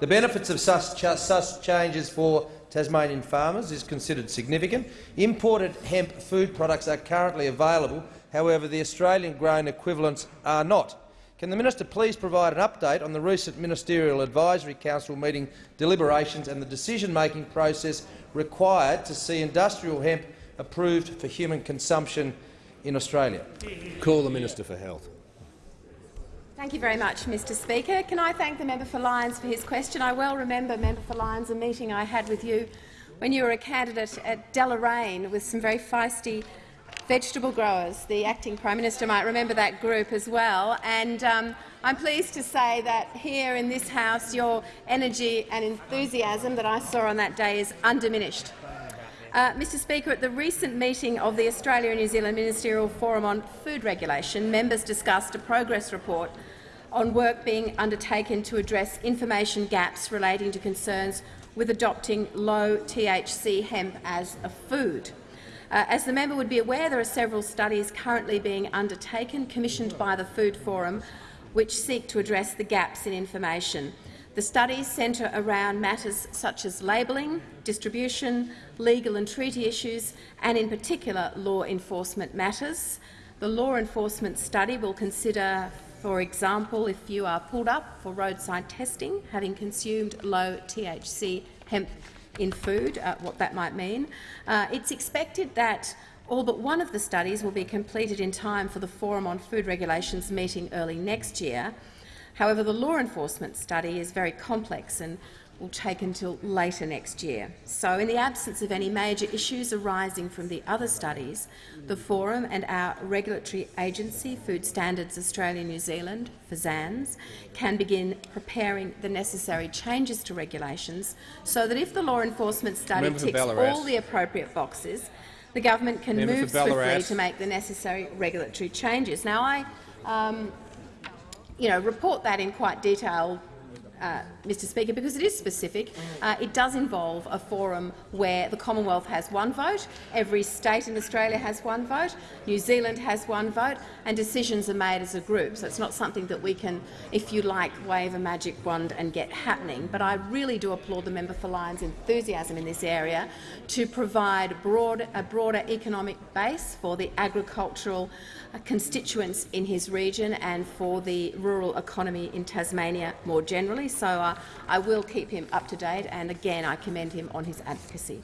The benefits of such, such changes for Tasmanian farmers is considered significant. Imported hemp food products are currently available, however the Australian-grown equivalents are not. Can the minister please provide an update on the recent Ministerial Advisory Council meeting deliberations and the decision-making process required to see industrial hemp approved for human consumption in Australia? Call the Minister for Health. Thank you very much, Mr Speaker. Can I thank the member for Lyons for his question? I well remember, member for Lyons, a meeting I had with you when you were a candidate at Deloraine with some very feisty vegetable growers. The acting Prime Minister might remember that group as well. And um, I'm pleased to say that here in this House your energy and enthusiasm that I saw on that day is undiminished. Uh, Mr Speaker, at the recent meeting of the Australia and New Zealand Ministerial Forum on Food Regulation, members discussed a progress report on work being undertaken to address information gaps relating to concerns with adopting low THC hemp as a food. Uh, as the member would be aware, there are several studies currently being undertaken, commissioned by the Food Forum, which seek to address the gaps in information. The studies centre around matters such as labelling, distribution, legal and treaty issues, and in particular law enforcement matters. The law enforcement study will consider, for example, if you are pulled up for roadside testing, having consumed low THC hemp in food, uh, what that might mean. Uh, it's expected that all but one of the studies will be completed in time for the Forum on Food Regulations meeting early next year. However, the law enforcement study is very complex and will take until later next year. So, in the absence of any major issues arising from the other studies, the Forum and our regulatory agency, Food Standards Australia New Zealand, FSANZ, can begin preparing the necessary changes to regulations so that if the law enforcement study ticks all the appropriate boxes, the government can move swiftly to make the necessary regulatory changes. Now, I um, you know, report that in quite detail, uh, Mr Speaker, because it is specific. Uh, it does involve a forum where the Commonwealth has one vote, every state in Australia has one vote, New Zealand has one vote, and decisions are made as a group. So it's not something that we can, if you like, wave a magic wand and get happening. But I really do applaud the member for Lyons' enthusiasm in this area to provide broad, a broader economic base for the agricultural constituents in his region and for the rural economy in Tasmania more generally. So uh, I will keep him up to date, and again I commend him on his advocacy.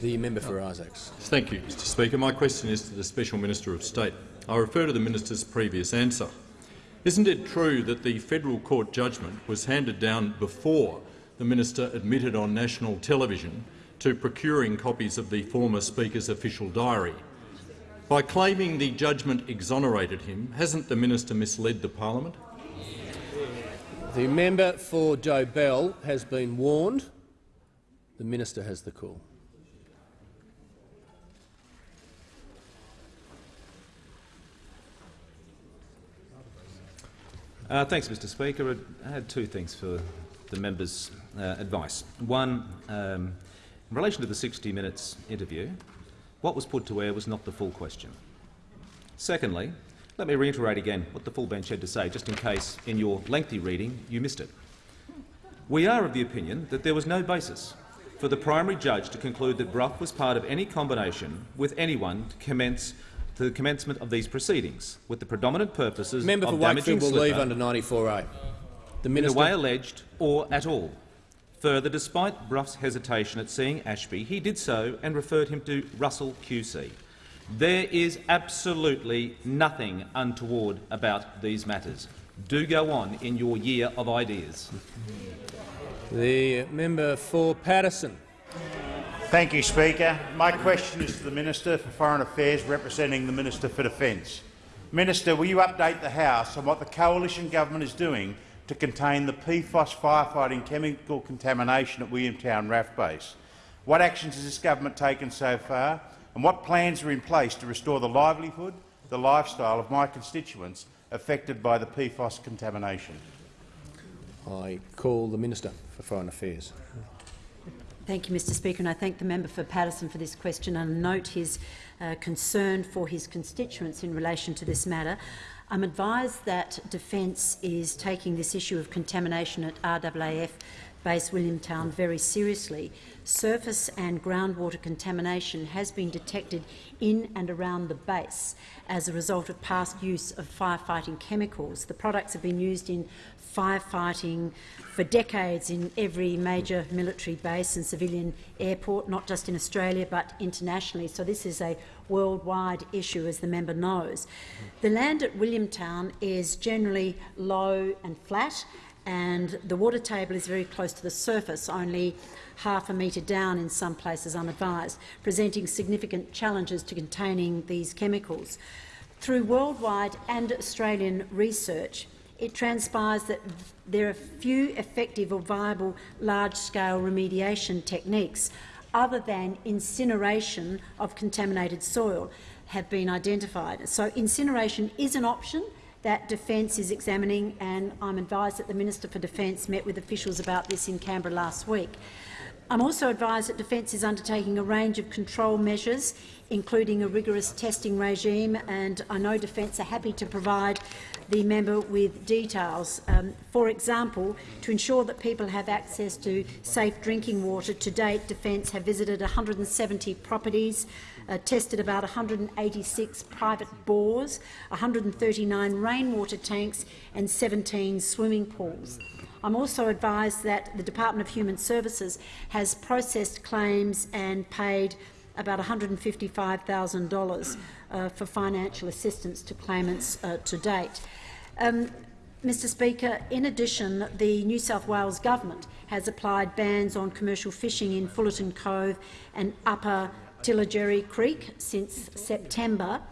The member for Isaacs. Thank you, Mr Speaker. My question is to the Special Minister of State. I refer to the minister's previous answer. Isn't it true that the federal court judgment was handed down before the minister admitted on national television to procuring copies of the former Speaker's official diary? By claiming the judgment exonerated him, hasn't the minister misled the parliament? The member for Dobell has been warned. The minister has the call. Uh, thanks, Mr Speaker. I had two things for the member's uh, advice. One, um, in relation to the 60 Minutes interview, what was put to air was not the full question. Secondly, let me reiterate again what the full bench had to say, just in case, in your lengthy reading, you missed it. We are of the opinion that there was no basis for the primary judge to conclude that Brough was part of any combination with anyone to commence to the commencement of these proceedings, with the predominant purposes Member for of damaging Wakefield will leave under 94A. The in minister. the way alleged or at all. Further, despite Brough's hesitation at seeing Ashby, he did so and referred him to Russell QC. There is absolutely nothing untoward about these matters. Do go on in your year of ideas. The member for Paterson. Thank you, Speaker. My question is to the Minister for Foreign Affairs representing the Minister for Defence. Minister, will you update the House on what the coalition government is doing to contain the PFOS firefighting chemical contamination at Williamtown RAF base? What actions has this government taken so far, and what plans are in place to restore the livelihood, the lifestyle of my constituents affected by the PFOS contamination? I call the Minister for Foreign Affairs. Thank you, Mr Speaker, and I thank the member for Paterson for this question and note his uh, concern for his constituents in relation to this matter. I'm advised that Defence is taking this issue of contamination at RAAF base Williamtown very seriously. Surface and groundwater contamination has been detected in and around the base as a result of past use of firefighting chemicals. The products have been used in firefighting for decades in every major military base and civilian airport, not just in Australia but internationally. So this is a worldwide issue, as the member knows. The land at Williamtown is generally low and flat, and the water table is very close to the surface, only half a metre down in some places unadvised, presenting significant challenges to containing these chemicals. Through worldwide and Australian research, it transpires that there are few effective or viable large-scale remediation techniques other than incineration of contaminated soil have been identified. So incineration is an option that Defence is examining, and I'm advised that the Minister for Defence met with officials about this in Canberra last week. I'm also advised that Defence is undertaking a range of control measures, including a rigorous testing regime, and I know Defence are happy to provide the member with details. Um, for example, to ensure that people have access to safe drinking water, to date Defence have visited 170 properties, uh, tested about 186 private bores, 139 rainwater tanks and 17 swimming pools. I'm also advised that the Department of Human Services has processed claims and paid about $155,000 uh, for financial assistance to claimants uh, to date. Um, Mr Speaker, in addition, the New South Wales government has applied bans on commercial fishing in Fullerton Cove and Upper Tilligerry Creek since September.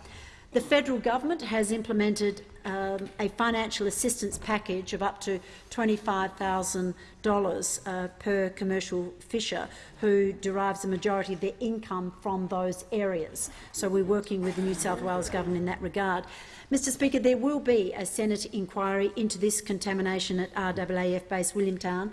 The federal government has implemented um, a financial assistance package of up to $25,000 uh, per commercial fisher who derives the majority of their income from those areas. So we're working with the New South Wales government in that regard. Mr Speaker, there will be a Senate inquiry into this contamination at RAAF base Williamtown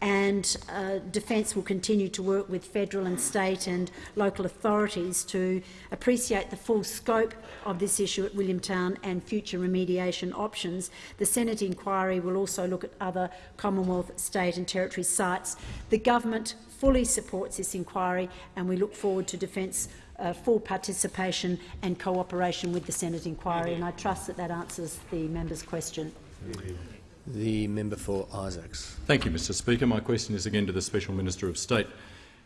and uh, Defence will continue to work with federal and state and local authorities to appreciate the full scope of this issue at Williamtown and future remediation options. The Senate inquiry will also look at other Commonwealth, state and territory sites. The government fully supports this inquiry and we look forward to Defence uh, full participation and cooperation with the Senate inquiry, and I trust that that answers the member's question. The member for Isaacs. Thank you, Mr Speaker. My question is again to the Special Minister of State.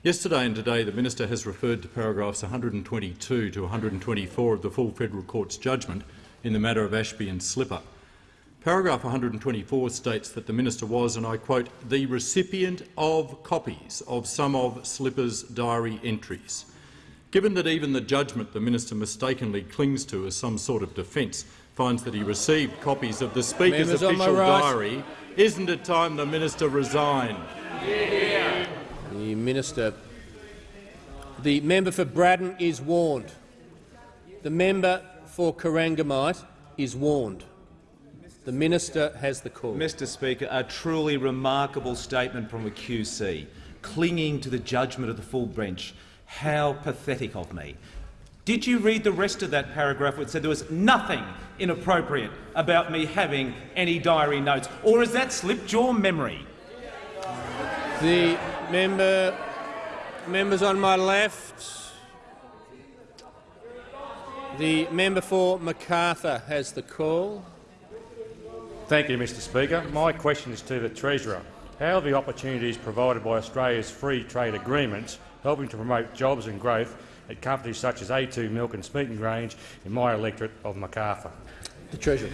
Yesterday and today the minister has referred to paragraphs 122 to 124 of the full federal court's judgment in the matter of Ashby and Slipper. Paragraph 124 states that the minister was, and I quote, the recipient of copies of some of Slipper's diary entries. Given that even the judgment the minister mistakenly clings to as some sort of defence finds that he received copies of the Speaker's Members official right. diary, isn't it time the minister resigned? The minister. The member for Braddon is warned. The member for Corangamite is warned. The minister has the call. Mr Speaker, a truly remarkable statement from a QC, clinging to the judgment of the full bench. How pathetic of me. Did you read the rest of that paragraph where it said there was nothing inappropriate about me having any diary notes? Or has that slipped your memory? The member, members on my left. The member for Macarthur has the call. Thank you, Mr Speaker. My question is to the Treasurer. How are the opportunities provided by Australia's free trade agreements helping to promote jobs and growth at companies such as A2 Milk and Smeaton Grange in my electorate of Macarthur? The Treasurer.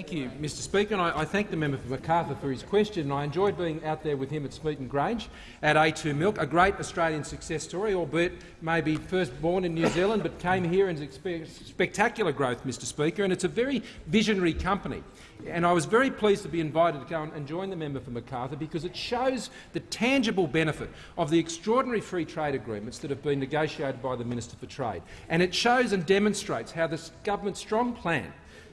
Thank you, Mr Speaker, and I, I, thank the member for Macarthur for his question. And I enjoyed being out there with him at Smeaton Grange at A2 Milk, a great Australian success story, albeit maybe first born in New Zealand but came here and experienced spectacular growth, Mr Speaker, and it's a very visionary company. And I was very pleased to be invited to go and join the member for Macarthur because it shows the tangible benefit of the extraordinary free trade agreements that have been negotiated by the Minister for Trade. And it shows and demonstrates how this government's strong plan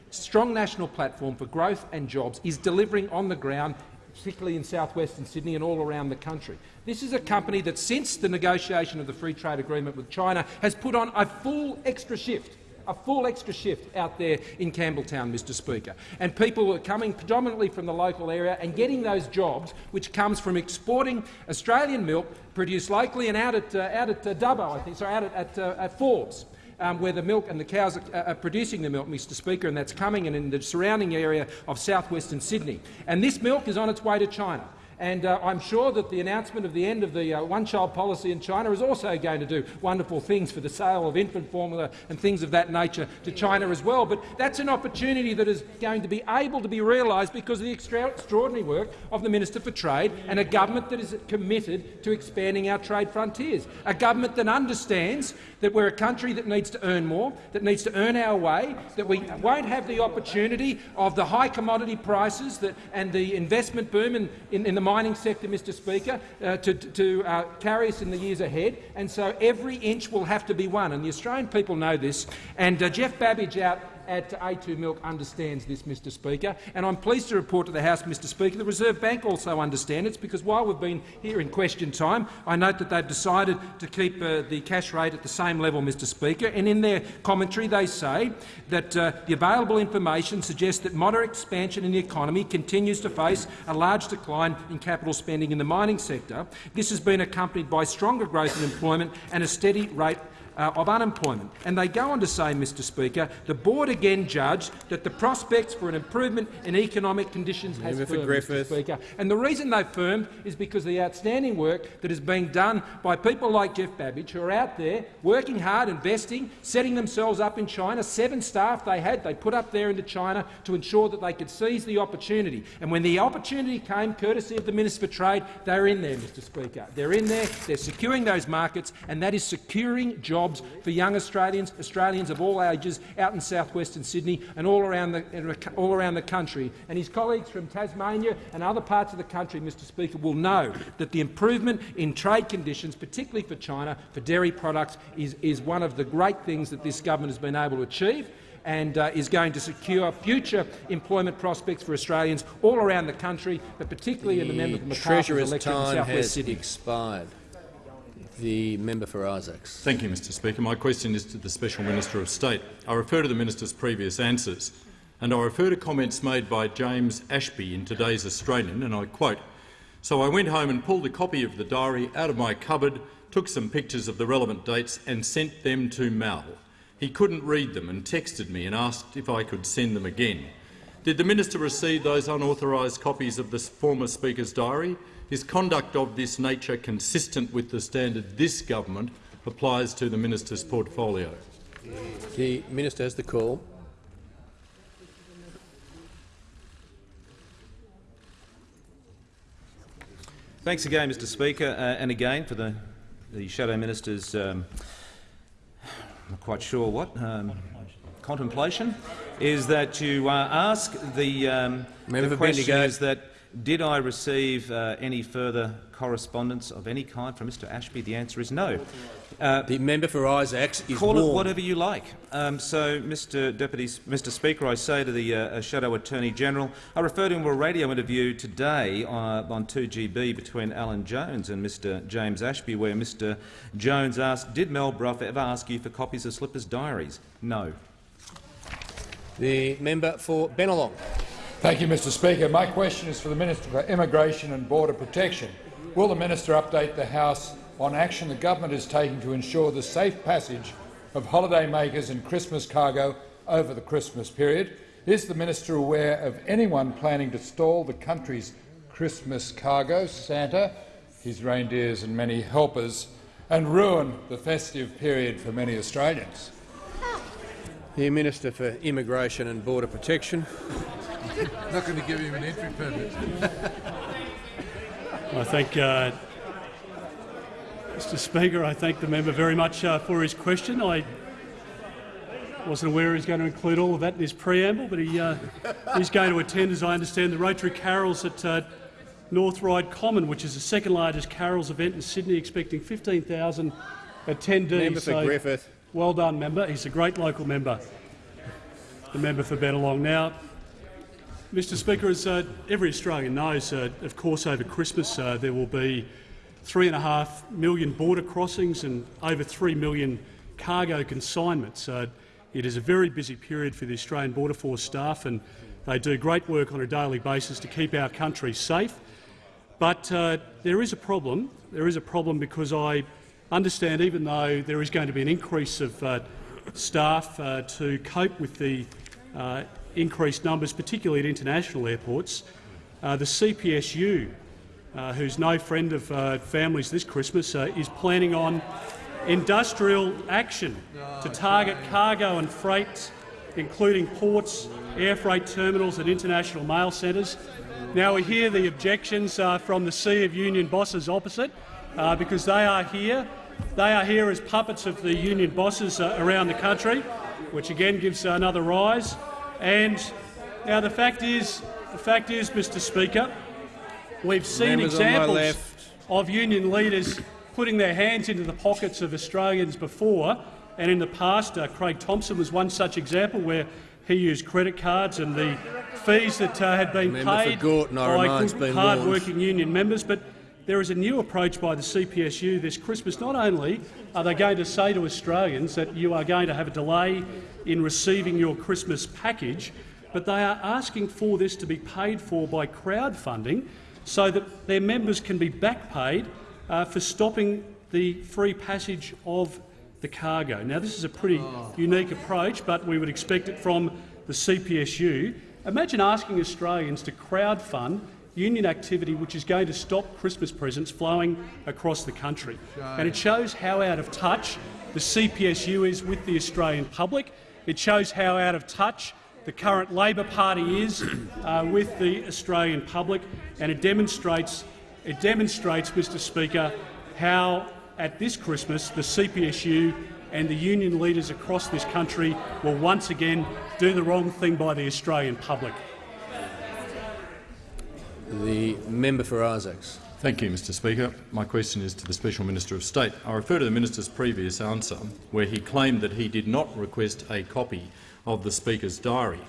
strong national platform for growth and jobs is delivering on the ground, particularly in south-western Sydney and all around the country. This is a company that, since the negotiation of the free trade agreement with China, has put on a full extra shift a full extra shift out there in Campbelltown, Mr Speaker. And people are coming predominantly from the local area and getting those jobs, which comes from exporting Australian milk produced locally and out at, uh, out at uh, Dubbo, I think, so out at, at, uh, at Forbes um, where the milk and the cows are, are, producing the milk, Mr Speaker, and that's coming and in the surrounding area of south-western Sydney. And this milk is on its way to China. And uh, I'm sure that the announcement of the end of the uh, one-child policy in China is also going to do wonderful things for the sale of infant formula and things of that nature to China as well. But that's an opportunity that is going to be able to be realised because of the extra extraordinary work of the Minister for Trade and a government that is committed to expanding our trade frontiers, a government that understands that we're a country that needs to earn more, that needs to earn our way, that we won't have the opportunity of the high commodity prices that, and the investment boom in, in, in the mining sector, Mr Speaker, uh, to, to uh, carry us in the years ahead, and so every inch will have to be won. And the Australian people know this. And uh, Geoff Babidge out at A2 Milk understands this, Mr Speaker, and I'm pleased to report to the House, Mr Speaker, the Reserve Bank also understands it, because while we've been here in question time, I note that they've decided to keep uh, the cash rate at the same level, Mr Speaker, and in their commentary they say that uh, the available information suggests that moderate expansion in the economy continues to face a large decline in capital spending in the mining sector. This has been accompanied by stronger growth in employment and a steady rate uh, of unemployment. And they go on to say, Mr Speaker, the board again judged that the prospects for an improvement in economic conditions has firmed, Mr Speaker. And the reason they've firmed is because of the outstanding work that is being done by people like Geoff Babidge, who are out there working hard, investing, setting themselves up in China. Seven staff they had, they put up there into China to ensure that they could seize the opportunity. And when the opportunity came, courtesy of the Minister for Trade, they're in there, Mr Speaker. They're in there, they're securing those markets, and that is securing jobs for young Australians, Australians of all ages, out in south-western Sydney and all around, the, all around the country. And his colleagues from Tasmania and other parts of the country, Mr Speaker, will know that the improvement in trade conditions, particularly for China, for dairy products, is, is one of the great things that this government has been able to achieve and uh, is going to secure future employment prospects for Australians all around the country, but particularly in the member for The Treasurer's time has Sydney. expired. The member for Isaacs. Thank you, Mr Speaker. My question is to the Special Minister of State. I refer to the minister's previous answers, and I refer to comments made by James Ashby in today's Australian, and I quote, So I went home and pulled a copy of the diary out of my cupboard, took some pictures of the relevant dates and sent them to Mal. He couldn't read them and texted me and asked if I could send them again. Did the minister receive those unauthorised copies of the former Speaker's diary? Is conduct of this nature consistent with the standard this government applies to the minister's portfolio? The minister has the call. Thanks again, Mr Speaker, uh, and again for the, the Shadow Minister's, um, I'm not quite sure what, um, contemplation, is that you uh, ask the, um, Member the for question Bendigo. is that did I receive uh, any further correspondence of any kind from Mr Ashby? The answer is no. Uh, the member for Isaacs is Call it whatever you like. Um, so, Mr Deputy, Mr Speaker, I say to the uh, Shadow Attorney General, I refer to a radio interview today uh, on 2GB between Alan Jones and Mr James Ashby, where Mr Jones asked, did Mal Brough ever ask you for copies of Slipper's diaries? No. The member for Bennelong. Thank you, Mr Speaker. My question is for the Minister for Immigration and Border Protection. Will the minister update the House on action the government is taking to ensure the safe passage of holidaymakers and Christmas cargo over the Christmas period? Is the minister aware of anyone planning to stall the country's Christmas cargo, Santa, his reindeers and many helpers, and ruin the festive period for many Australians? The Minister for Immigration and Border Protection. Not going to give him an entry permit. I thank uh, Mr Speaker. I thank the member very much uh, for his question. I wasn't aware he was going to include all of that in his preamble, but he, uh, he's going to attend, as I understand, the Rotary Carols at uh, North Ryde Common, which is the second largest carols event in Sydney, expecting 15,000 attendees. Member for So, Griffith. Well done, member. He's a great local member. The member for Bennelong. Now, Mr Speaker, as uh, every Australian knows, uh, of course over Christmas uh, there will be three and a half million border crossings and over three million cargo consignments. Uh, it is a very busy period for the Australian Border Force staff and they do great work on a daily basis to keep our country safe. But uh, there is a problem. There is a problem because I understand, even though there is going to be an increase of uh, staff to cope with the uh, increased numbers, particularly at international airports, uh, the CPSU, uh, who's no friend of uh, families this Christmas, uh, is planning on industrial action to target cargo and freight, including ports, air freight terminals and international mail centres. Now we hear the objections uh, from the Sea of Union bosses opposite, uh, because they are here. They are here as puppets of the union bosses around the country, which again gives another rise. And now the fact is, the fact is, Mr. Speaker, we've seen Members examples of union leaders putting their hands into the pockets of Australians before, and in the past, uh, Craig Thomson was one such example where he used credit cards and the fees that uh, had been Member for paid Gorton, by remind's good, been hard-working union members. But there is a new approach by the CPSU this Christmas. Not only are they going to say to Australians that you are going to have a delay in receiving your Christmas package, but they are asking for this to be paid for by crowdfunding so that their members can be back paid uh, for stopping the free passage of the cargo. Now, this is a pretty unique approach, but we would expect it from the CPSU. Imagine asking Australians to crowdfund union activity which is going to stop Christmas presents flowing across the country. And it shows how out of touch the CPSU is with the Australian public. It shows how out of touch the current Labor Party is uh, with the Australian public, and it demonstrates, it demonstrates, Mr Speaker, how at this Christmas the CPSU and the union leaders across this country will once again do the wrong thing by the Australian public. The member for Isaacs. Thank you, Mr Speaker. My question is to the Special Minister of State. I refer to the minister's previous answer, where he claimed that he did not request a copy of the Speaker's diary.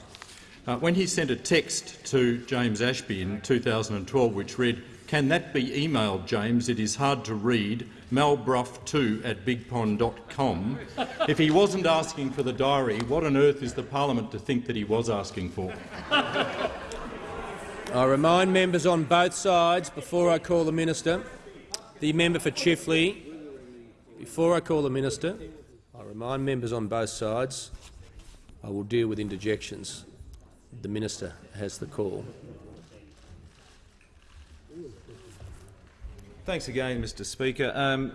Uh, when he sent a text to James Ashby in 2012 which read, can that be emailed, James? It is hard to read. Malbrough2 at bigpond.com. if he wasn't asking for the diary, what on earth is the parliament to think that he was asking for? I remind members on both sides, before I call the minister, the member for Chifley, before I call the minister, I remind members on both sides I will deal with interjections. The minister has the call. Thanks again, Mr Speaker. Um,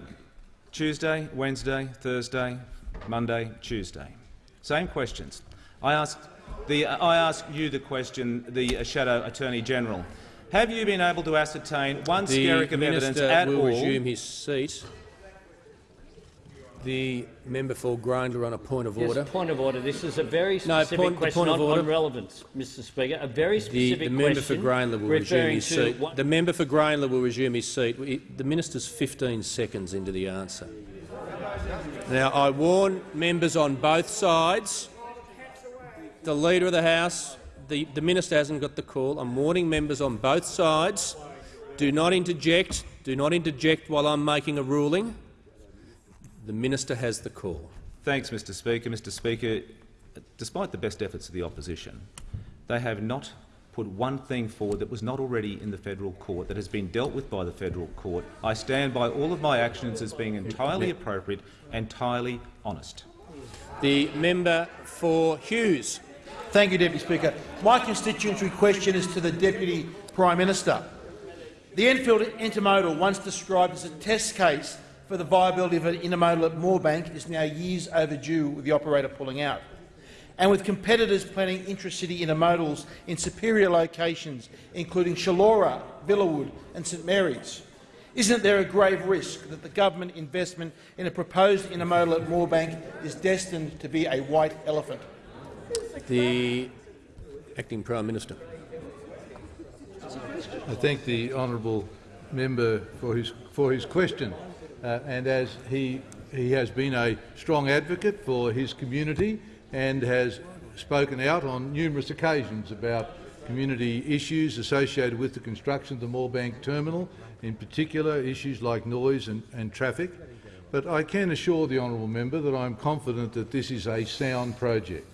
Tuesday, Wednesday, Thursday, Monday, Tuesday. Same questions. I asked, the, I ask you the question, the uh, Shadow Attorney General. Have you been able to ascertain one the skerrick of evidence minister at will all resume his seat. The member for Grayndler on a point of Yes, order. point of order. This is a very No, specific point- question point of on, order. on relevance, Mr Speaker. A very The, specific the member for question Grayndler will resume his seat. what The member for Grayndler will resume his seat. The minister's 15 seconds into the answer. Now, I warn members on both sides. The Leader of the House, the, the minister hasn't got the call. I'm warning members on both sides. Do not interject. Do not interject while I'm making a ruling. The minister has the call. Thanks, Mr Speaker. Mr Speaker, despite the best efforts of the opposition, they have not put one thing forward that was not already in the federal court, that has been dealt with by the federal court. I stand by all of my actions as being entirely appropriate, entirely honest. The member for Hughes. Thank you, Deputy Speaker. My constituency question is to the Deputy Prime Minister. The Enfield Intermodal, once described as a test case for the viability of an intermodal at Moorebank, is now years overdue with the operator pulling out. And with competitors planning intracity intermodals in superior locations, including Chullora, Villawood and St Mary's, isn't there a grave risk that the government investment in a proposed intermodal at Moorebank is destined to be a white elephant? The acting Prime Minister. I thank the honourable member for his, for his question. Uh, and as he, he has been a strong advocate for his community and has spoken out on numerous occasions about community issues associated with the construction of the Moorebank terminal, in particular issues like noise and, and traffic. But I can assure the honourable member that I am confident that this is a sound project.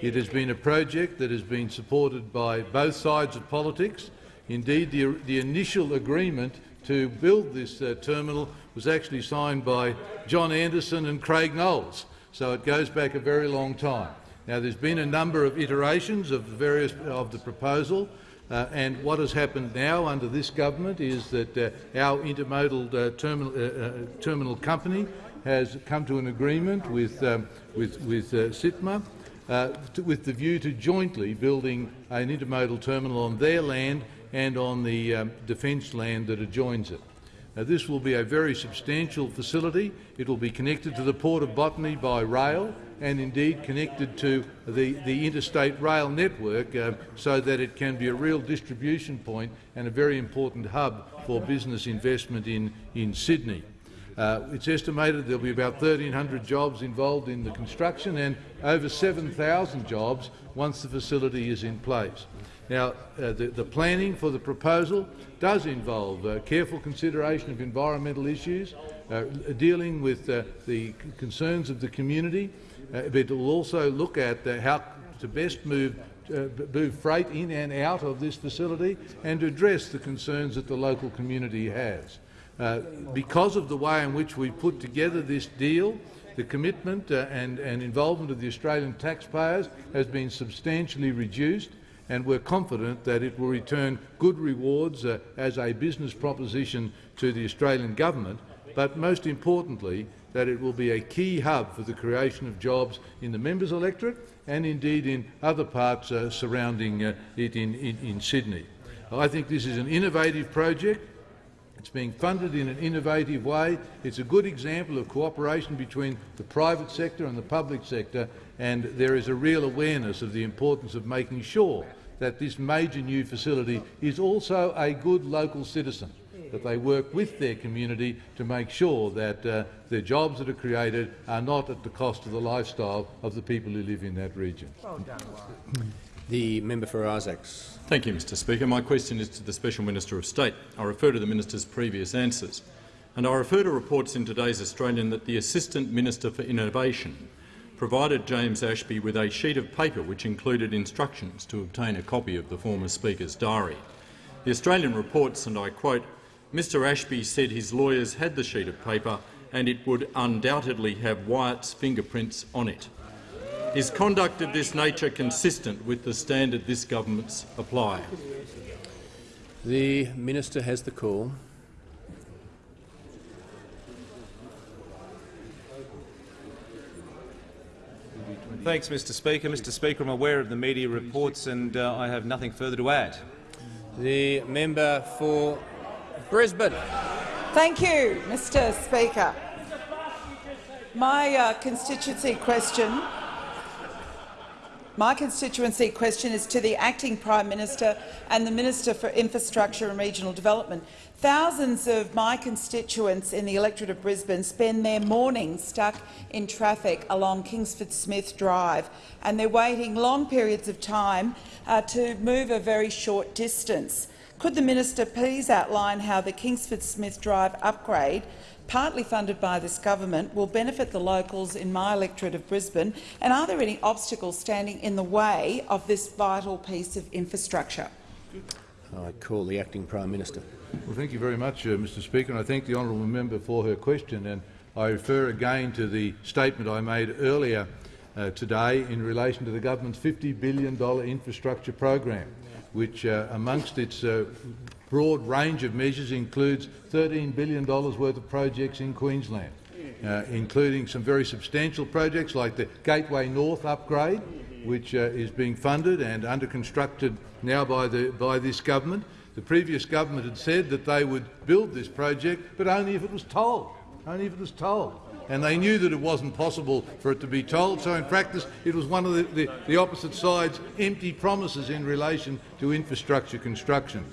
It has been a project that has been supported by both sides of politics. Indeed, the, the initial agreement to build this uh, terminal was actually signed by John Anderson and Craig Knowles, so it goes back a very long time. Now, there's been a number of iterations of the various of the proposal, uh, and what has happened now under this government is that uh, our intermodal uh, terminal, uh, uh, terminal company has come to an agreement with, um, with, with SIMTA uh, with the view to jointly building an intermodal terminal on their land and on the um, defence land that adjoins it. Now, this will be a very substantial facility. It will be connected to the Port of Botany by rail and indeed connected to the, the interstate rail network uh, so that it can be a real distribution point and a very important hub for business investment in, in Sydney. Uh, it's estimated there'll be about 1,300 jobs involved in the construction and over 7,000 jobs once the facility is in place. Now, uh, the, the, planning for the proposal does involve uh, careful consideration of environmental issues, uh, dealing with uh, the concerns of the community, uh, but it will also look at uh, how to best move, move freight in and out of this facility and address the concerns that the local community has. Because of the way in which we put together this deal, the commitment and, and involvement of the Australian taxpayers has been substantially reduced and we're confident that it will return good rewards uh, as a business proposition to the Australian government, but most importantly that it will be a key hub for the creation of jobs in the members' electorate and indeed in other parts uh, surrounding uh, it in, in, in Sydney. I think this is an innovative project. It's being funded in an innovative way. It's a good example of cooperation between the private sector and the public sector, and there is a real awareness of the importance of making sure that this major new facility is also a good local citizen, that they work with their community to make sure that uh, the jobs that are created are not at the cost of the lifestyle of the people who live in that region. Well done, the member for Isaacs. Thank you, Mr Speaker. My question is to the Special Minister of State. I refer to the minister's previous answers. And I refer to reports in today's Australian that the Assistant Minister for Innovation provided James Ashby with a sheet of paper which included instructions to obtain a copy of the former Speaker's diary. The Australian reports, and I quote, Mr Ashby said his lawyers had the sheet of paper and it would undoubtedly have Wyatt's fingerprints on it. Is conduct of this nature consistent with the standard this government's apply? The minister has the call. Thanks, Mr Speaker. Mr Speaker, I'm aware of the media reports and uh, I have nothing further to add. The member for Brisbane. Thank you, Mr Speaker. My uh, constituency question my constituency question is to the Acting Prime Minister and the Minister for Infrastructure and Regional Development. Thousands of my constituents in the electorate of Brisbane spend their mornings stuck in traffic along Kingsford Smith Drive, and they're waiting long periods of time uh, to move a very short distance. Could the minister please outline how the Kingsford Smith Drive upgrade partly funded by this government, will benefit the locals in my electorate of Brisbane? And are there any obstacles standing in the way of this vital piece of infrastructure? I call the Acting Prime Minister. Well, thank you very much, uh, Mr Speaker, and I thank the honourable member for her question. And I refer again to the statement I made earlier uh, today in relation to the government's $50 billion infrastructure program, which, uh, amongst its uh, broad range of measures includes $13 billion worth of projects in Queensland, uh, including some very substantial projects like the Gateway North upgrade, which uh, is being funded and under constructed now by, the, by this government. The previous government had said that they would build this project, but only if it was tolled. Only if it was tolled. And they knew that it wasn't possible for it to be tolled, so in practice it was one of the, the, the opposite side's empty promises in relation to infrastructure construction.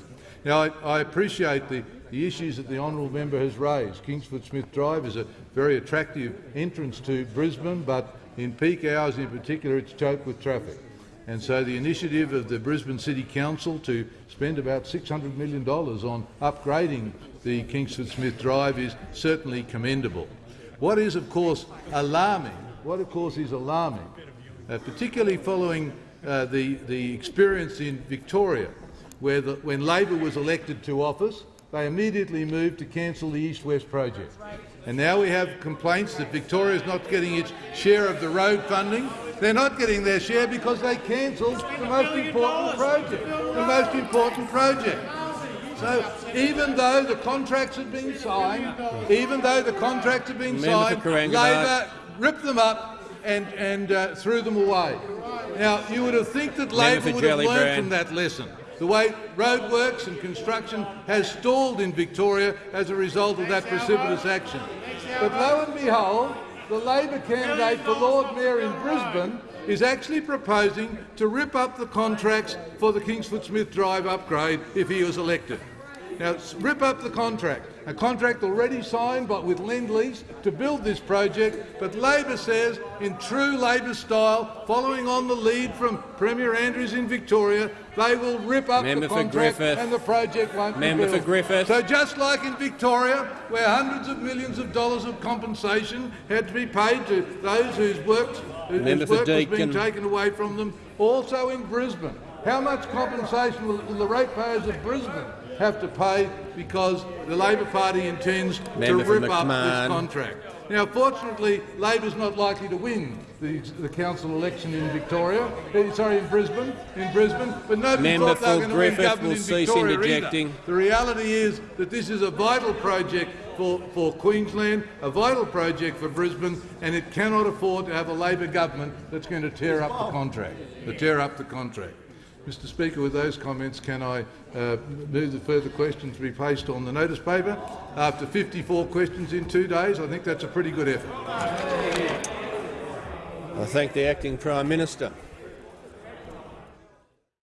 Now, I, I appreciate the, the issues that the honourable member has raised. Kingsford Smith Drive is a very attractive entrance to Brisbane, but in peak hours in particular it's choked with traffic. And so the initiative of the Brisbane City Council to spend about $600 million on upgrading the Kingsford Smith Drive is certainly commendable. What is, of course, alarming, what of course is alarming, uh, particularly following uh, the, the experience in Victoria, the, when Labor was elected to office, they immediately moved to cancel the East-West project. And now we have complaints that Victoria is not getting its share of the road funding. They're not getting their share because they cancelled the most important project. The most important project. So even though the contracts have been signed, even though the contracts have been signed, Labor ripped them up and, and uh, threw them away. Now, you would have think that Labor would have learned from that lesson. The way roadworks and construction has stalled in Victoria as a result of that precipitous action. But lo and behold, the Labor candidate for Lord Mayor in Brisbane is actually proposing to rip up the contracts for the Kingsford Smith Drive upgrade if he was elected. Now, rip up the contract. A contract already signed but with Lend-Lease to build this project, but Labor says, in true Labor style, following on the lead from Premier Andrews in Victoria, they will rip up Member the contract and the project won't Member be for built. Griffith. So just like in Victoria, where hundreds of millions of dollars of compensation had to be paid to those whose work, whose for work was being taken away from them, also in Brisbane. How much compensation will the ratepayers of Brisbane have to pay because the Labor Party intends Member to rip up this contract? Now, fortunately, Labor's not likely to win the, the council election in Victoria. eh, Sorry, in Brisbane. In Brisbane, but nobody Member thought they were going to win government in Victoria either. The reality is that this is a vital project for, for Queensland, a vital project for Brisbane, and it cannot afford to have a Labor government that's going to tear up the contract. To tear up the contract. Mr Speaker, with those comments, can I uh, move the further questions to be placed on the notice paper? After 54 questions in two days, I think that's a pretty good effort. I thank the acting Prime Minister.